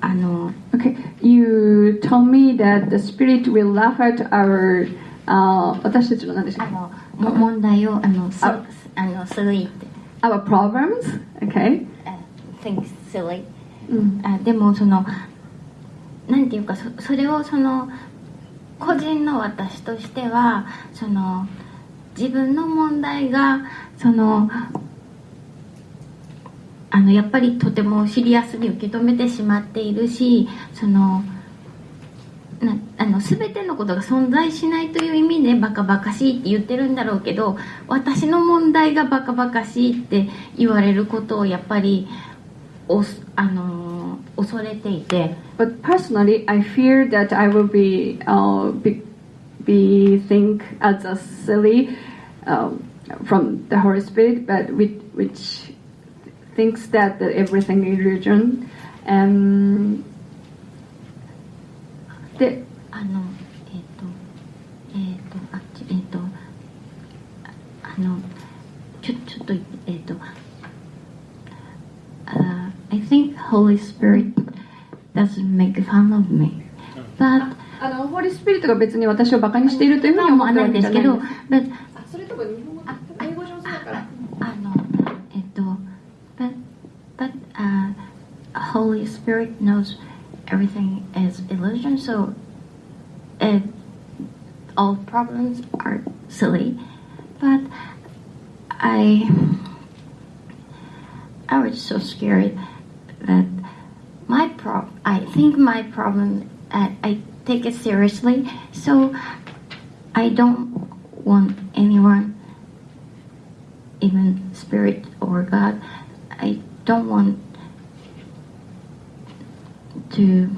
あの Okay, you told me that the spirit will laugh at our あ私たちの何でしたっあのも問題をあのすああの silly ってけ Our problems? Okay. あ think silly うんあでもそのなんていうかそそれをその個人の私としてはその自分の問題がそのあのやっぱりとてもシリアスに受け止めてしまっているしそのなあの全てのことが存在しないという意味でバカバカしいって言ってるんだろうけど私の問題がバカバカしいって言われることをやっぱりおあの恐れていて But personally, I fear that I will be uh, be, be think as a silly um, from the Holy Spirit, but which, which thinks that, everything is religion. Um, であのえっ、とえっ、とあっちえっ、とああのちょちょっとえっ、と uh, I think Holy Spirit doesn't make fun of me. But あのホーリースピリットが別に私をバカにしているというふうに思思わないないですけど but あそれとか日本語英語上手だから。あのえっと but but uh, Holy Spirit knows everything is illusion so uh, all problems are silly. But I I was so scared that my prob I think my problem I, I take it seriously so I don't want anyone even spirit or God I don't want to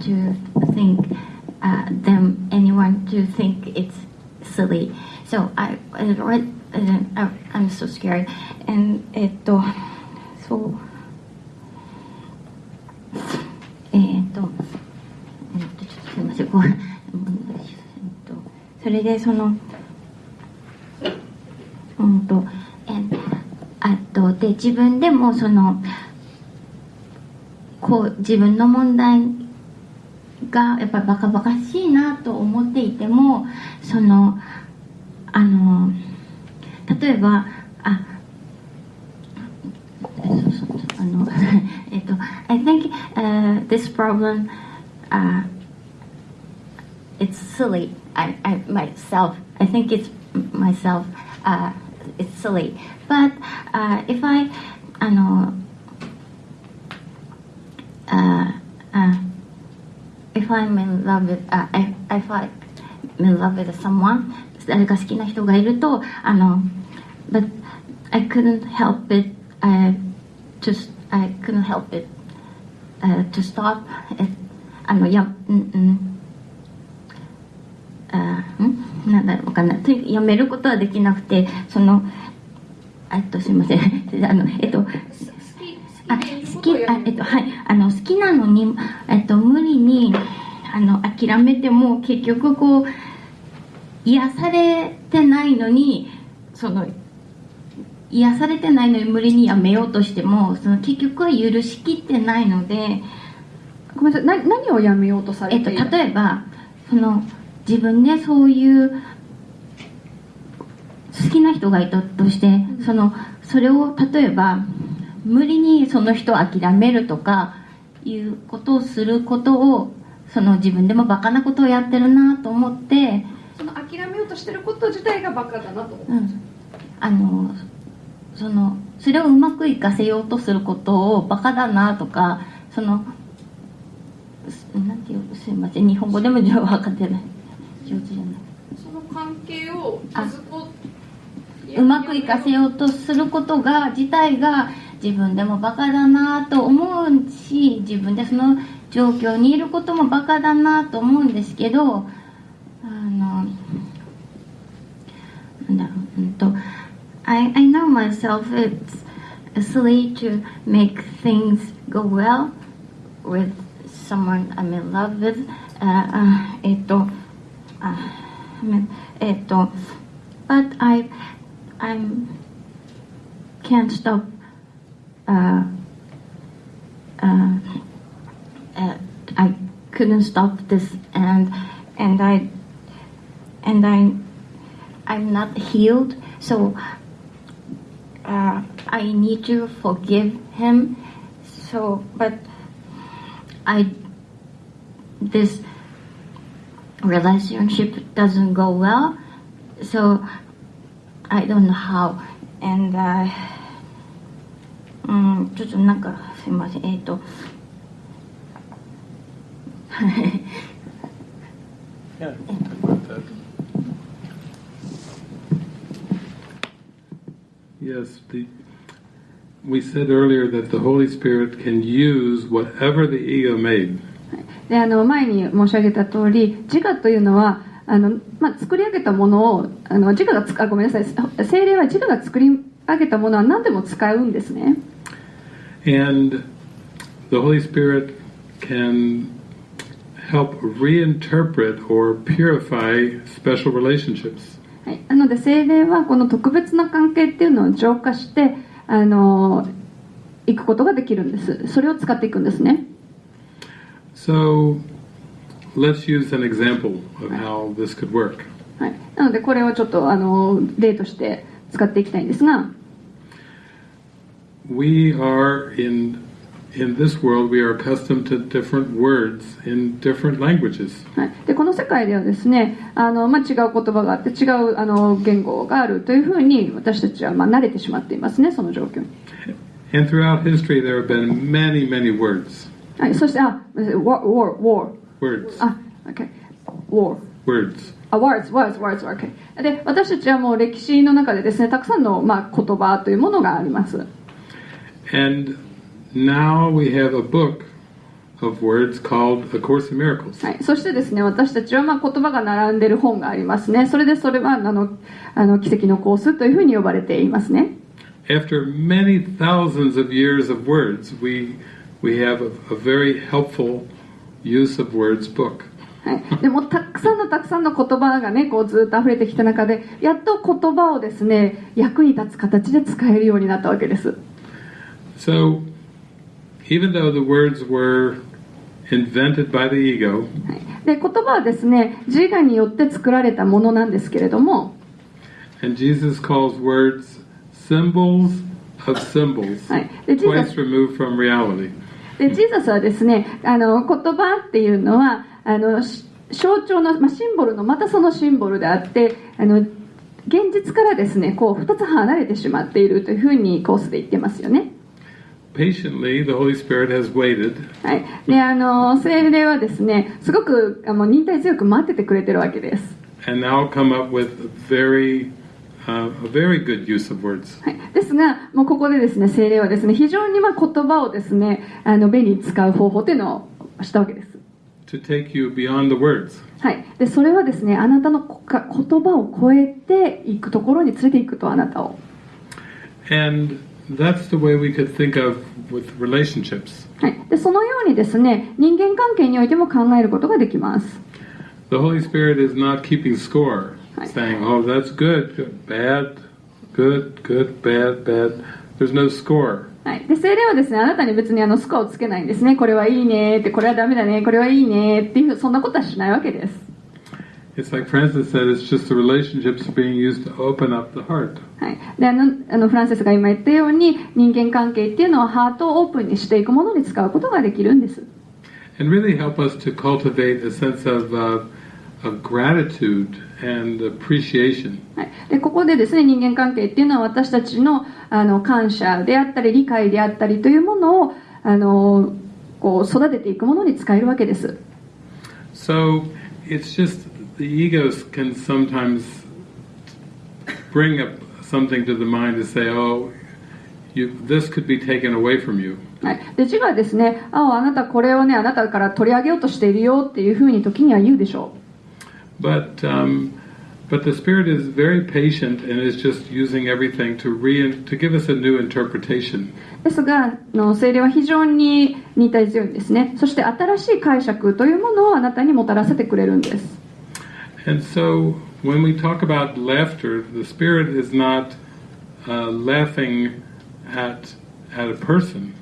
to think uh, them anyone to think it's silly. So I, I read, I, I'm so scared. And えっとそうえーっとえーっとちょっとすいませんこうえっとそれでそのうんとえあとで自分でもそのこう自分の問題がやっぱりバカバカしいなと思っていてもそのあの例えばああのえっと I think、uh, this problem、uh, it's silly I, I myself I think it's myself uh, it's silly but uh, if I あの uh, uh, if I'm in love with uh, if, if I'm in love with someone 誰か好きな人がいるとあの but I couldn't help it uh, just I couldn't help it uh, to stop it あのやうんうんあんなんだろうかなとやめることはできなくてそのえっとすいませんあのえっとあ好きあえっとはい。あの好きなのにえっと無理にあの諦めても結局こう癒されてないのにその癒されてないのに無理にやめようとしてもその結局は許しきってないので、ごめんなさい。な何をやめようとさえっと、れている、例えばその自分でそういう好きな人がいたとしてそのそれを例えば無理にその人を諦めるとかいうことをすることをその自分でもバカなことをやってるなと思って、その諦めようとしてること自体がバカだなとうん、あのそのそれをうまくいかせようとすることをバカだなとかそのすなんていうすいません。日本語でも上手分かってない。上手じゃない。その関係をう。まくいかせようとすることが自体が自分でもバカだなと思うし自分でその状況にいることもバカだなと思うんですけどあのなんだろううんと I, I know myself it's silly to make things go well with someone I'm in love with、ああえっとあえっと but I I'm can't stop uh, uh, I couldn't stop this and and I and I I'm not healed. So uh, I need to forgive him. So but I this relationship doesn't go well. So I don't know how. And うんちょっとなんかすいませんえっ、と Yeah, talk about that. Yes, the, we said earlier that the Holy Spirit can use whatever the ego made. であの前に申し上げた通り自我というのはあの、まあ、作り上げたものをあの自我がつあごめんなさい精霊は自我が作り上げたものは何でも使うんですね And the Holy Spirit can help reinterpret or purify special relationships. はい、なので精霊はこの特別な関係っていうのを浄化してあのいくことができるんですそれを使っていくんですね So let's use an example of how this could work. はい、なのでこれをちょっとあの例として使っていきたいんですが We are in in this world we are accustomed to different words in different languages. はい、でこの世界ではですねあの、まあ、違う言葉があって違うあの言語があるというふうに私たちはまあ慣れてしまっていますねその状況に、And throughout history there have been many, many words. はい、そしてあ war war war Words. あ OK war Words. あ words words words OK で私たちはもう歴史の中でですねたくさんの、まあ、言葉というものがあります And now we have a book of words called A Course in Miracles. はい、そしてですね私たちはまあ言葉が並んでる本がありますね。それでそれはあのあの奇跡のコースというふうに呼ばれていますね。After many thousands of years of words, we, we have a, a very helpful use of words book. はい、でもたくさんのたくさんの言葉がねこうずっと溢れてきた中でやっと言葉をですね役に立つ形で使えるようになったわけです、So, even though the words were invented by the ego, はい、で言葉はですね自我によって作られたものなんですけれども and Jesus calls words symbols of symbols, はい、でジーザ twice removed from reality. でジーザスはですねあの言葉っていうのはあのし象徴の、まあ、シンボルのまたそのシンボルであってあの現実からですねこう2つ離れてしまっているというふうにコースで言ってますよね。Patiently, the Holy Spirit has waited はい、であの精霊はですねすごくあの忍耐強く待っててくれてるわけです。and now come up with a very, uh, a very good use of words. はい、ですが、もうここでですね精霊はですね非常にまあ言葉をですねあの便利に使う方法というのをしたわけです。to take you beyond the words. はい、でそれはですねあなたの言葉を超えていくところに連れていくとあなたを、And that's the way we could think of with relationships. はい、でそのようにですね人間関係においても考えることができます。The Holy Spirit is not keeping score, saying, oh, that's good, good, bad, good, good, bad, bad. There's no score. はい、で精霊はですねあなたに別にあのスコアをつけないんですねこれはいいねってこれはダメだねこれはいいねっていうそんなことはしないわけです It's like Francis said, it's just the relationships being used to open up the heart. はい、であのあのフランセスが今言ったように人間関係っていうのはハートをオープンにしていくものに使うことができるんです And really help us to cultivate a sense of, uh, of gratitude and appreciation. はい、でここでですね人間関係っていうのは私たちのあの感謝であったり理解であったりというものをあのこう育てていくものに使えるわけです So it's just the egos can sometimes bring up something to the mind to say, oh, you, this could be taken away from you. はい、で自我はですねああなたこれをねあなたから取り上げようとしているよっていうふうに時には言うでしょ But um, but the spirit is very patient and is just using everything to re to give us a new interpretation. うですがあの精霊は非常に忍耐強いんですねそして新しい解釈というものをあなたにもたらせてくれるんです And so when we talk about laughter, the spirit is not laughing at, a person.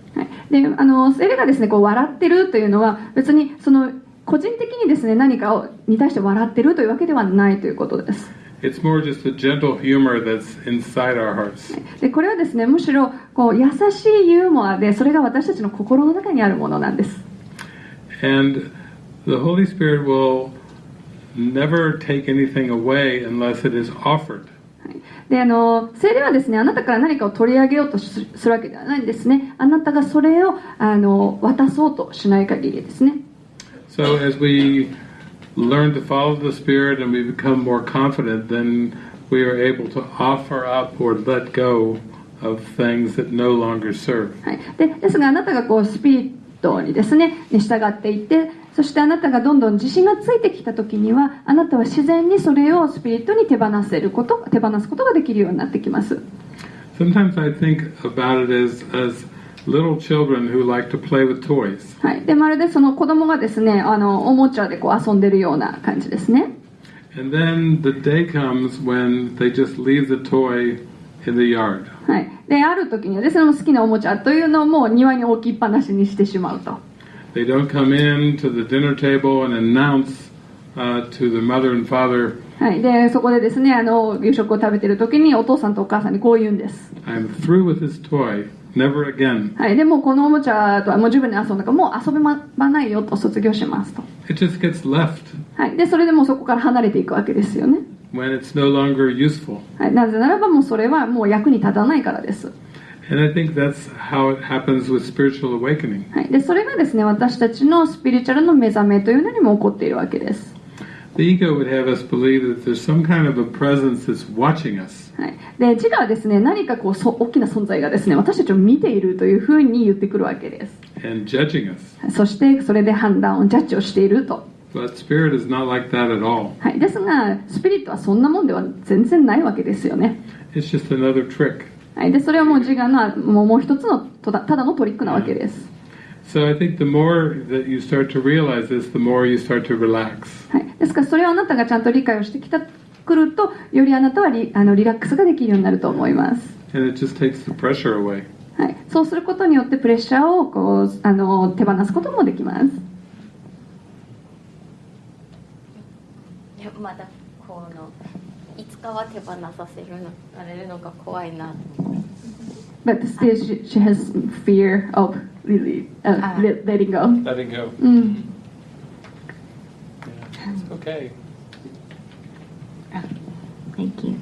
であのエレがですねこう笑ってるというのは別にその個人的にですね何かをに対して笑ってるというわけではないということです。でこれはですねむしろこう優しいユーモアでそれが私たちの心の中にあるものなんです。And the Holy Spirit will never take anything away unless it is offered. はいであの精霊はですねあなたから何かを取り上げようとすするわけではないんですねあなたがそれをあの渡そうとしない限りですね So as we learn to follow the Spirit and we become more confident, then we are able to offer up or let go of things that no longer serve. はい、でですがあなたがこうスピリットにですねに従っていってそしてあなたがどんどん自信がついてきた時にはあなたは自然にそれをスピリットに手放せること手放すことができるようになってきます。Sometimes I think about it as, as little children who like to play with toys. はい、でまるでその子供がですねあのおもちゃでこう遊んでるような感じですね。And then the day comes when they just leave the toy in the yard. はい、である時にはですね好きなおもちゃというのをもう庭に置きっぱなしにしてしまうとはい、でそこでですねあの夕食を食べている時にお父さんとお母さんにこう言うんです。はい、でもこのおもちゃとはもう十分に遊んだからもう遊べまないよと卒業しますと。はい、でそれでもそこから離れていくわけですよね。はい、なぜならばもうそれはもう役に立たないからです。And I think that's how it happens with spiritual awakening. はい、でそれがですね私たちのスピリチュアルの目覚めというのにも起こっているわけです、The ego would have us believe that there's some kind of a presence that's watching us. はい、で自我はですね何かこうそ大きな存在がですね私たちを見ているというふうに言ってくるわけです and judging us. そしてそれで判断をジャッジをしていると、But spirit is not like that at all. はい、ですがスピリットはそんなもんでは全然ないわけですよね、It's just another trick. はい、でそれはもう自我のもうもう一つのただただのトリックなわけです、So I think the more that you start to realize this, the more you start to relax. はい、ですからそれをあなたがちゃんと理解をしてきたくるとよりあなたはリあのリラックスができるようになると思います、And it just takes the pressure away. はい、そうすることによってプレッシャーをこうあの手放すこともできます。まだいつかは手放させるのされるのが怖いなと思って But still she, she has fear of really uh, Ah. let- letting go Letting go. うん Yeah. It's okay. Thank you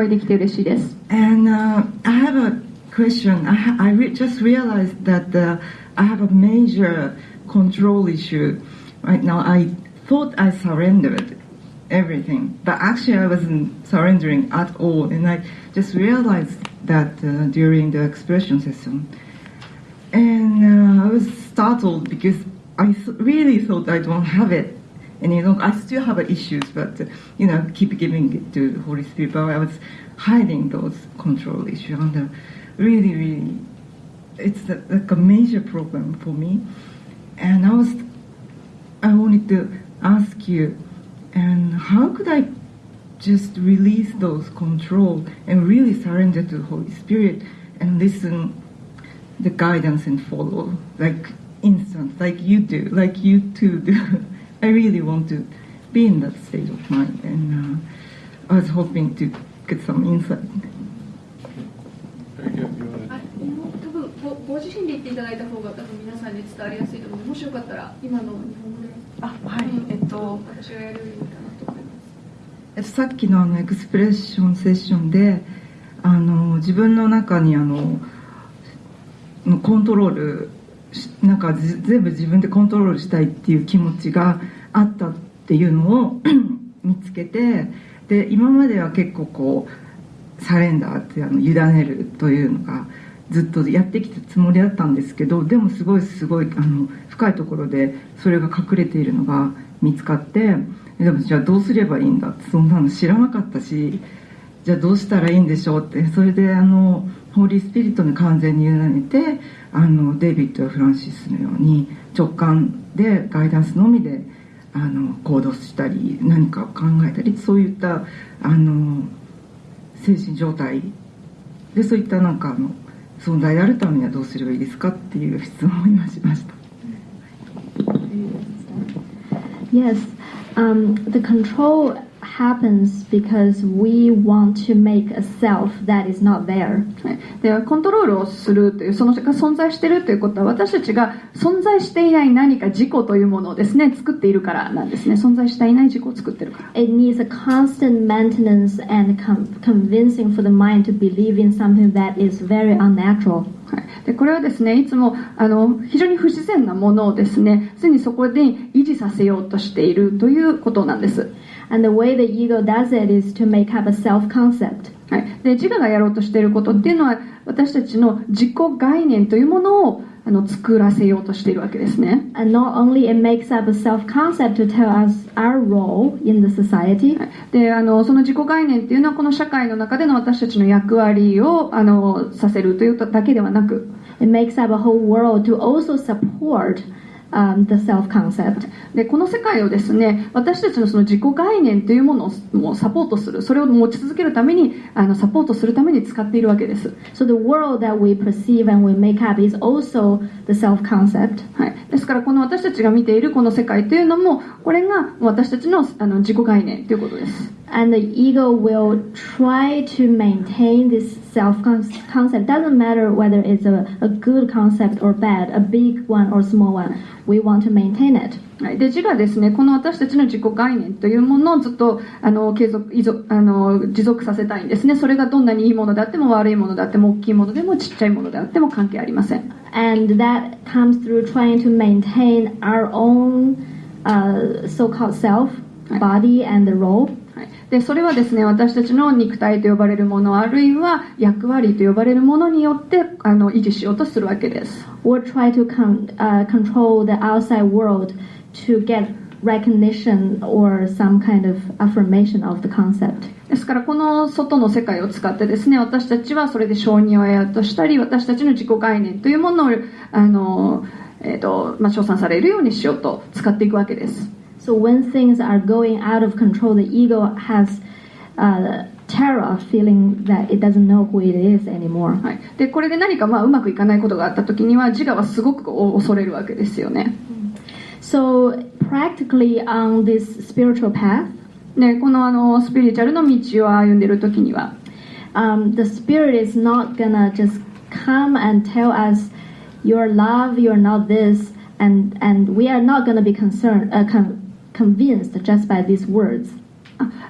well. お会いできて嬉しいです And uh, I have a question. I, ha- I re- just realized that uh, I have a major control issue right now. I thought I surrendered everything, but actually I wasn't surrendering at all. And I just realized that uh, during the expression session. And uh, I was startled because I th- really thought I don't have it. And you know, I still have issues, but you know, keep giving it to the Holy Spirit. But I was hiding those control issues, and really, really, it's like a major problem for me. And I was, I wanted to ask you, and how could I just release those control and really surrender to the Holy Spirit and listen the guidance and follow like instant like you do like you two do i really want to be in that state of mind and uh, i was hoping to get some insight. ごご自身で言っていただいた方が多分皆さんに伝わりやすいと思う。のでもしよかったら今の日本語で。あはい。えっと私がやるよりいいかなと思います。えっとさっきのあのエクスプレッションセッションであの自分の中にあのコントロールしなんか全部自分でコントロールしたいっていう気持ちがあったっていうのを 見つけてで今までは結構こうサレンダーってあの委ねるというのがずっとやってきたつもりだったんですけどでもすごいすごいあの深いところでそれが隠れているのが見つかってでもじゃあどうすればいいんだってそんなの知らなかったしじゃあどうしたらいいんでしょうってそれであのホーリースピリットに完全に委ねてあのデイビッドやフランシスのように直感でガイダンスのみであの行動したり何かを考えたりそういったあの精神状態でそういったなんかあの存在であるためにはどうすればいいですかっていう質問を今しました。Yes, um, the control happens because we want to make a self that is not there. はいでコントロールをするというそのが存在しているということは私たちが存在していない何か自己というものをですね作っているからなんですね存在していない自己を作っているから It needs a constant maintenance and convincing for the mind to believe in something that is very unnatural. はい、でこれはですねいつもあの非常に不自然なものをですね常にそこで維持させようとしているということなんです、And the way the ego does it is to make up a self concept. はい、で自我がやろうとしていることっていうのは私たちの自己概念というものをあの作らせようとしているわけですね And not only it makes up a self concept to tell us our role in the society, はいであのその自己概念っていうのはこの社会の中での私たちの役割をあのさせるというだけではなく it makes up a whole world to also support um, the self concept. でこの世界をですね私たちのその自己概念というものをもうサポートするそれを持ち続けるためにあのサポートするために使っているわけです、So the world that we perceive and we make up is also the self concept. はい、ですからこの私たちが見ているこの世界というのもこれが私たちのあの自己概念ということです And the ego will try to maintain this self concept. Doesn't matter whether it's a, a good concept or bad, a big one or small one. We want to maintain it. はい、で自我ですねこの私たちの自己概念というものをずっとあの継続依存あの持続させたいんですねそれがどんなにいいものであっても悪いものであっても大きいものでもちっちゃいものであっても関係ありません And that comes through trying to maintain our own uh, so called self, body, and the role. はいでそれはですね私たちの肉体と呼ばれるものあるいは役割と呼ばれるものによってあの維持しようとするわけです Or try to con- uh, control the outside world to get recognition or some kind of affirmation of the concept. ですからこの外の世界を使ってですね私たちはそれで承認を得ようとしたり私たちの自己概念というものをあの、えーとまあ、称賛されるようにしようと使っていくわけです So when things are going out of control, the ego has uh, terror, feeling that it doesn't know who it is anymore. はい、でこれで何かまあうまくいかないことがあった時には自我はすごく恐れるわけですよね So practically on this spiritual path, でこのあのスピリチュアルの道を歩んでいる時には um, the spirit is not gonna just come and tell us you're love you're not this and and we are not gonna be concerned uh, con- convinced just by these words.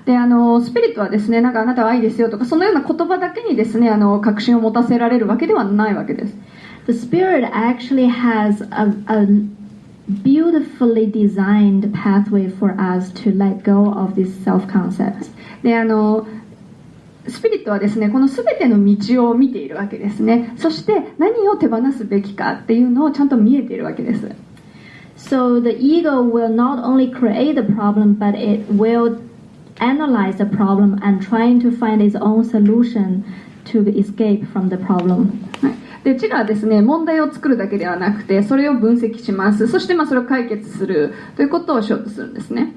であのスピリットはですねなんかあなたは愛ですよとかそのような言葉だけにですねあの確信を持たせられるわけではないわけです。The spirit actually has a, a beautifully designed pathway for us to let go of these self concept. であのスピリットはですねこの全ての道を見ているわけですね。そして何を手放すべきかっていうのをちゃんと見えているわけです。So the ego will not only create the problem, but it will analyze the problem and trying to find its own solution to escape from the problem. はい、で自我はですね問題を作るだけではなくてそれを分析しますそしてまあそれを解決するということをしようとするんですね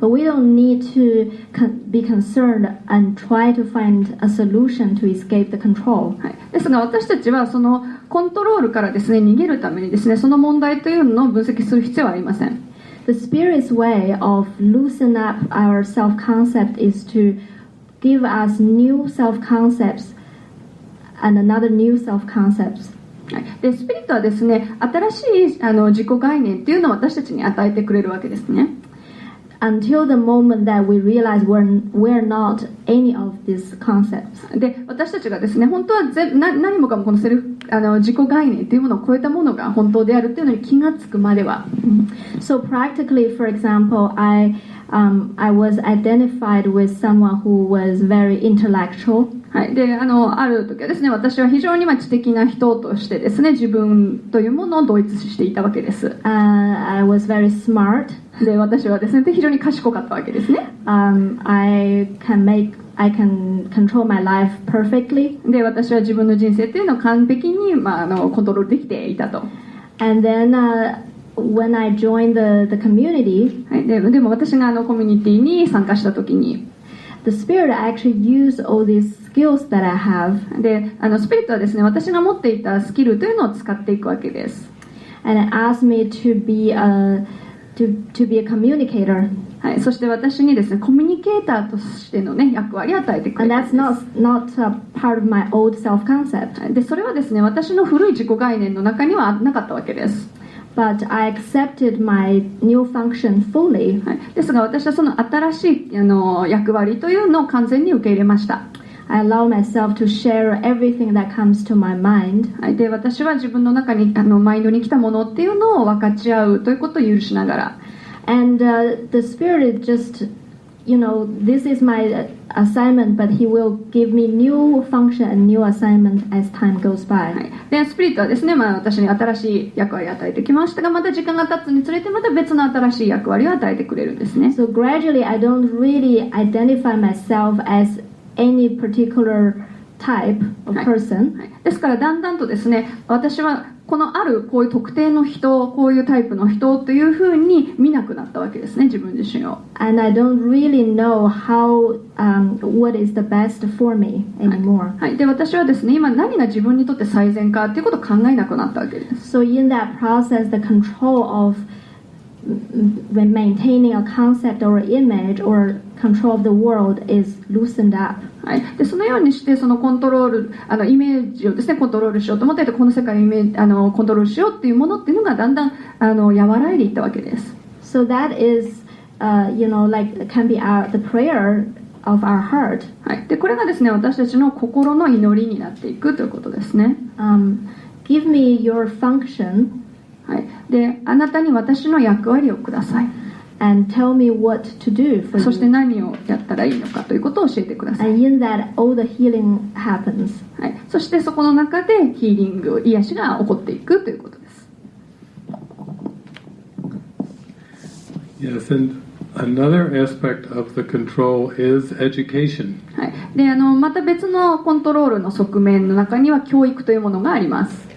But we don't need to con- be concerned and try to find a solution to escape the control. はい、ですが私たちはそのコントロールからですね逃げるためにですねその問題というのを分析する必要はありません The spirit's way of loosen up our self concept is to give us new self concepts and another new self concepts. はい、でスピリットはですね新しいあの自己概念っていうのを私たちに与えてくれるわけですね Until the moment that we realize we're, we're not any of these concepts. で私たちがですね本当はぜな何もかもこのセルフあの自己概念というものを超えたものが本当であるっていうのに気がつくまでは So practically, for example, I um, I was identified with someone who was very intellectual, はい、であのある時はですね私は非常にまあ知的な人としてですね自分というものを同一視していたわけです。Uh, I was very smart. で私はですね非常に賢かったわけですね。Um, I can make I can control my life perfectly. で私は自分の人生っていうのを完璧に、まあ、あのコントロールできていたと、は And then uh, when I joined the, the community, い、ででも私があのコミュニティに参加した時に the spirit actually used all these skills that I have であのスピリットはですね私が持っていたスキルというのを使っていくわけです and it asked me to be a to, to be a communicator. はい、そして私にですねコミュニケーターとしての、ね、役割を与えてく And れた that's んです not not a part of my old self concept. でそれはですね私の古い自己概念の中にはなかったわけです、But I accepted my new function fully. はい、ですが私はその新しいあの役割というのを完全に受け入れました、I allow myself to share everything that comes to my mind. はい、で私は自分の中にあのマインドに来たものっていうのを分かち合うということを許しながら And uh, the spirit just, you know, this is my uh, assignment, but he will give me new function and new assignment as time goes は by. い、でスピリットはですね、まあ、私に新しい役割を与えてきましたがまた時間が経つにつれてまた別の新しい役割を与えてくれるんですね So gradually, I don't really identify myself as any particular type of Right. person. はいですからだんだんとですね私は このあるこういう特定の人こういうタイプの人というふうに見なくなったわけですね自分自身を And I don't really know how, um, what is the best for me anymore. はい、で私はですね今何が自分にとって最善かっていうことを考えなくなったわけです So in that process, the control of mm, mm, maintaining a concept or image or control of the world is loosened up. はい、でそのようにしてそのコントロールあのイメージをですねコントロールしようと思ってこの世界をイメージあのコントロールしようっていうものっていうのがだんだんあの和らいでいったわけです。So that is, uh, you know, like can be our, the prayer of our heart. はい、でこれがですね私たちの心の祈りになっていくということですね。Um, give me your function はい、であなたに私の役割をください。And tell me what to do for そして.何をやったらいいのかということを教えてください。And in that, all the healing happens. はい、そしてそこの中でヒーリング癒しが起こっていくということです。Yes, and another aspect of the control is education. はい、であのまた別のコントロールの側面の中には教育というものがあります。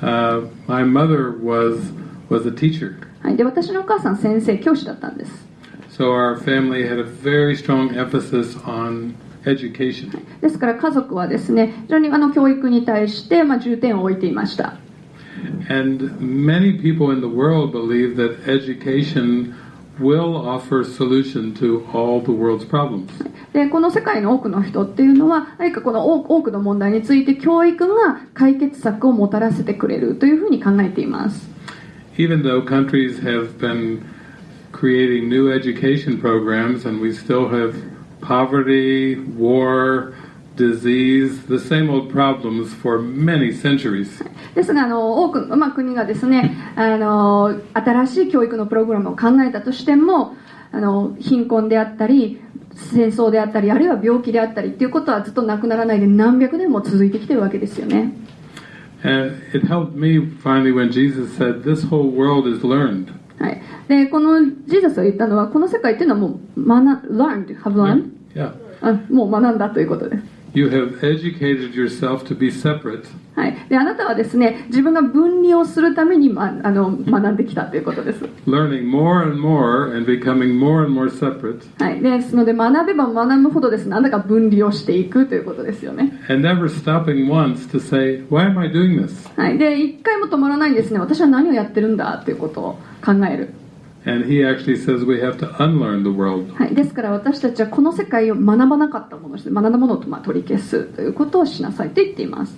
Uh, my mother was was a teacher, はい、で私のお母さん先生教師だったんです。so our family had a very strong emphasis on education. ですから家族はですね非常にあの教育に対して、まあ、重点を置いていました。And many people in the world believe that education will offer solution to all the world's problems. でこの世界の多くの人っていうのは何かこの多多くの問題について教育が解決策をもたらせてくれるというふうに考えています。Even though countries have been creating new education programs and we still have poverty, war, disease, the same old problems for many centuries. ですがあの多くの、まあ、国がですねあの新しい教育のプログラムを考えたとしてもあの貧困であったり戦争であったりあるいは病気であったりっていうことはずっとなくならないで何百年も続いてきてるわけですよね。And it helped me finally when Jesus said, This whole world is learned. はい、でこのジーザスが言ったのはこの世界っていうのはもう学 learned have learned、Yeah. あもう学んだということです。You have educated yourself to be separate はい、であなたはですね自分が分離をするために、ま、あの学んできたということです。learning more and more and becoming more and more separate はい、ですので学べば学ぶほどですねなんだか分離をしていくということですよね。and never stopping once to say, Why am I doing this? はい、で一回も止まらないんですね私は何をやってるんだということを考える。And he actually says we have to unlearn the world. はい、ですから私たちはこの世界を学ばなかったもの学んだものをまあ取り消すということをしなさいと言っています。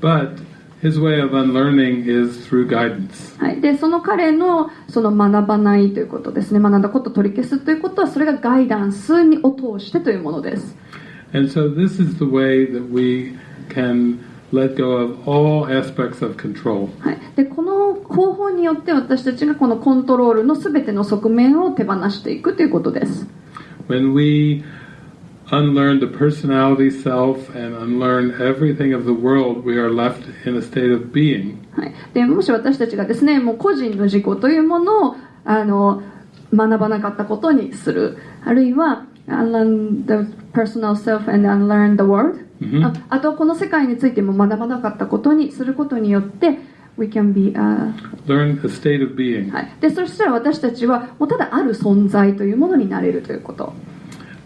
But his way of unlearning is through guidance. はい、でその彼のその学ばないということですね学んだことを取り消すということはそれがガイダンスにを通してというものです。And so this is the way that we can let go of all aspects of control. はい、でこの方法によって私たちがこのコントロールの全ての側面を手放していくということです。When we unlearn the personality self and unlearn everything of the world, we are left in a state of being. はい、でもし私たちがですねもう個人の自己というものをあの学ばなかったことにするあるいは unlearn the personal self and unlearn the world、Mhm. ああとこの世界についても学ばなかったことにすることによって we can be、uh, Learn a state of being. はい、でそしたら私たちはもうただある存在というものになれるということ。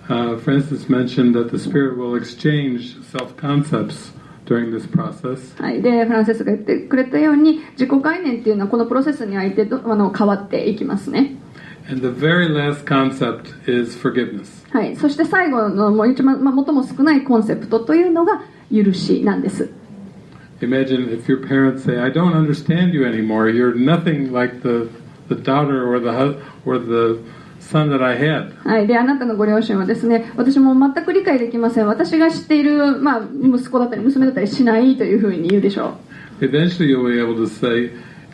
Uh, Francis mentioned that the Spirit will exchange self concepts during this process. はい、でフランセスが言ってくれたように自己概念っていうのはこのプロセスにおいてどあの変わっていきますね And the very last concept is forgiveness. はい、そして最後のもう一番、まあ、最も少ないコンセプトというのが許しなんです。 Imagine if your parents say, I don't understand you anymore. You're nothing like the, the daughter or the, hu- or the son that I had. はい、であなたのご両親はですね私も全く理解できません私が知っている、まあ、息子だったり娘だったりしないというふうに言うでしょ Eventually, you'll be able to say,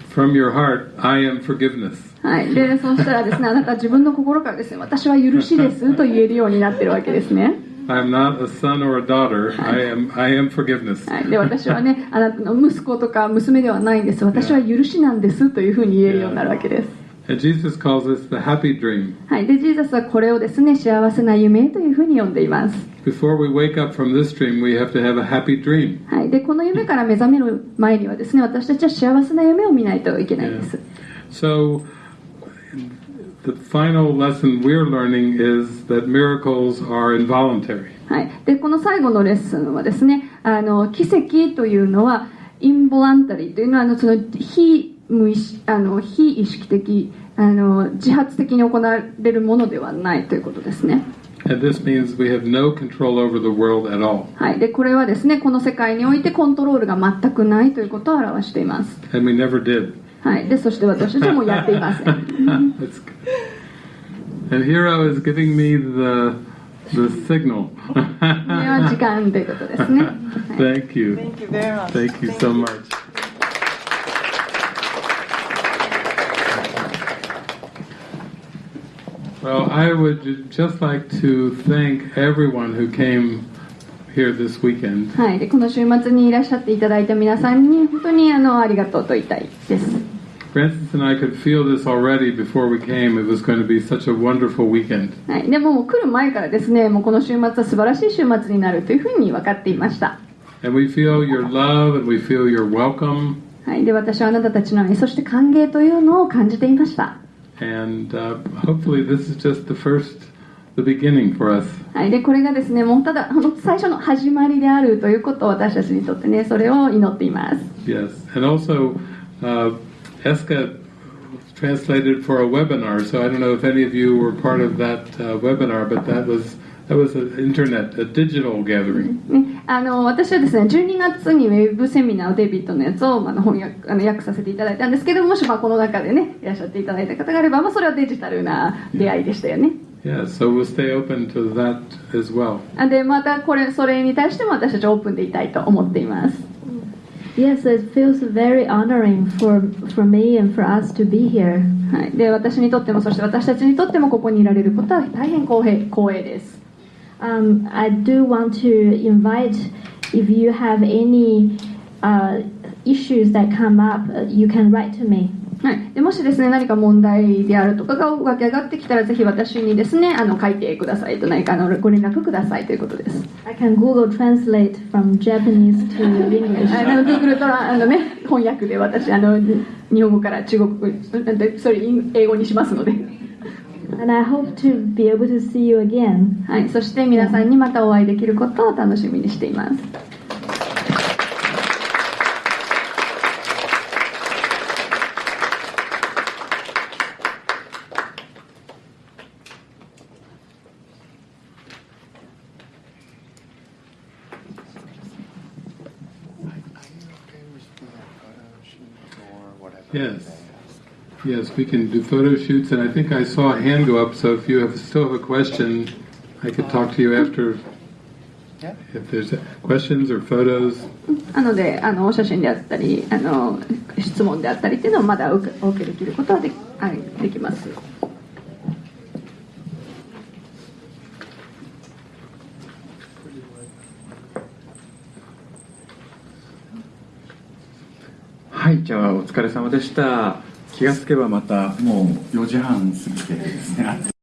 from your heart, I am forgiveness. う、はい、でそうしたらですねあなたは自分の心からですね私は許しですと言えるようになってるわけですね、I'm not a son or a daughter. I am, I am forgiveness. はい、で私はねあなたの息子とか娘ではないんです。私は許しなんですというふうに言えるようになるわけです。And Jesus calls this the happy dream. はい、でジーザスはこれをですね幸せな夢というふうに呼んでいます、Before we wake up from this dream, we have to have a happy dream. はい、でこの夢から目覚める前にはですね私たちは幸せな夢を見ないといけないんです、So, the final lesson we're learning is that miracles are involuntary. はい、でこの最後のレッスンはですねあの奇跡というのはインボランタリーというのはあのその非無意識あの非意識的あの自発的に行われるものではないということですね。And this means we have no control over the world at all. はい、でこれはですねこの世界においてコントロールが全くないということを表しています。And we never did. はい、でそして私たちもやっていません。And Hiro is giving me the the signal. これは時間ということですね。はい Thank you. Thank you very much. Thank you so much. Well, I would just like to thank everyone who came here this weekend. はい、でこの週末にいらっしゃっていただいた皆さんに本当にあのありがとうと言いたいです。Francis and I could feel this already before we came. It was going to be such a wonderful weekend. はい、でももう来る前からですねもうこの週末は素晴らしい週末になるというふうに分かっていました。And we feel your love and we feel your welcome. はい、で私はあなたたちの愛そして歓迎というのを感じていました。And uh, hopefully, this is just the first, the beginning for us. はい、でこれがですねもうただあの最初の始まりであるということを私たちにとってねそれを祈っています。Yes. And also, uh, Heska translated for a I don't know if any of you were part of that uh, ブな、but that was. That was a internet, digital gathering. あの私はですね12月にウェブセミナーをデビッドのやつをあの翻訳,あの訳させていただいたんですけどもしまあこの中でねいらっしゃっていただいた方があれば、まあ、それはデジタルな出会いでしたよね。でまたこれそれに対しても私たちオープンでいたいと思っています。Yes, it feels very honoring for for me and for us to be here. はい、で私にとってもそして私たちにとってもここにいられることは大変光栄光栄です。 Um, I do want to invite if you have any uh, issues that come up, uh, you can write to me. はい、でもしですね何か問題であるとかが湧き上がってきたらぜひ私にですねあの書いてくださいと何かあのご連絡くださいということです。I can Google Translate from Japanese to English. あの Google トラあのね翻訳で私あの日本語から中国語それ英語にしますので、And I hope to be able to see you again. はい、そして皆さんにまたお会いできることを楽しみにしています。Yes. Yes, we can do photo shoots, and I think I saw a hand go up. So if you have, still have a question, I could talk to you after. Yeah. If there's questions or photos. なのであのお写真であったりあの質問であったりっていうのをまだお受けお受けできることはではいできます。 はいじゃあお疲れ様でした。気がつけばまたもう4時半過ぎてですね。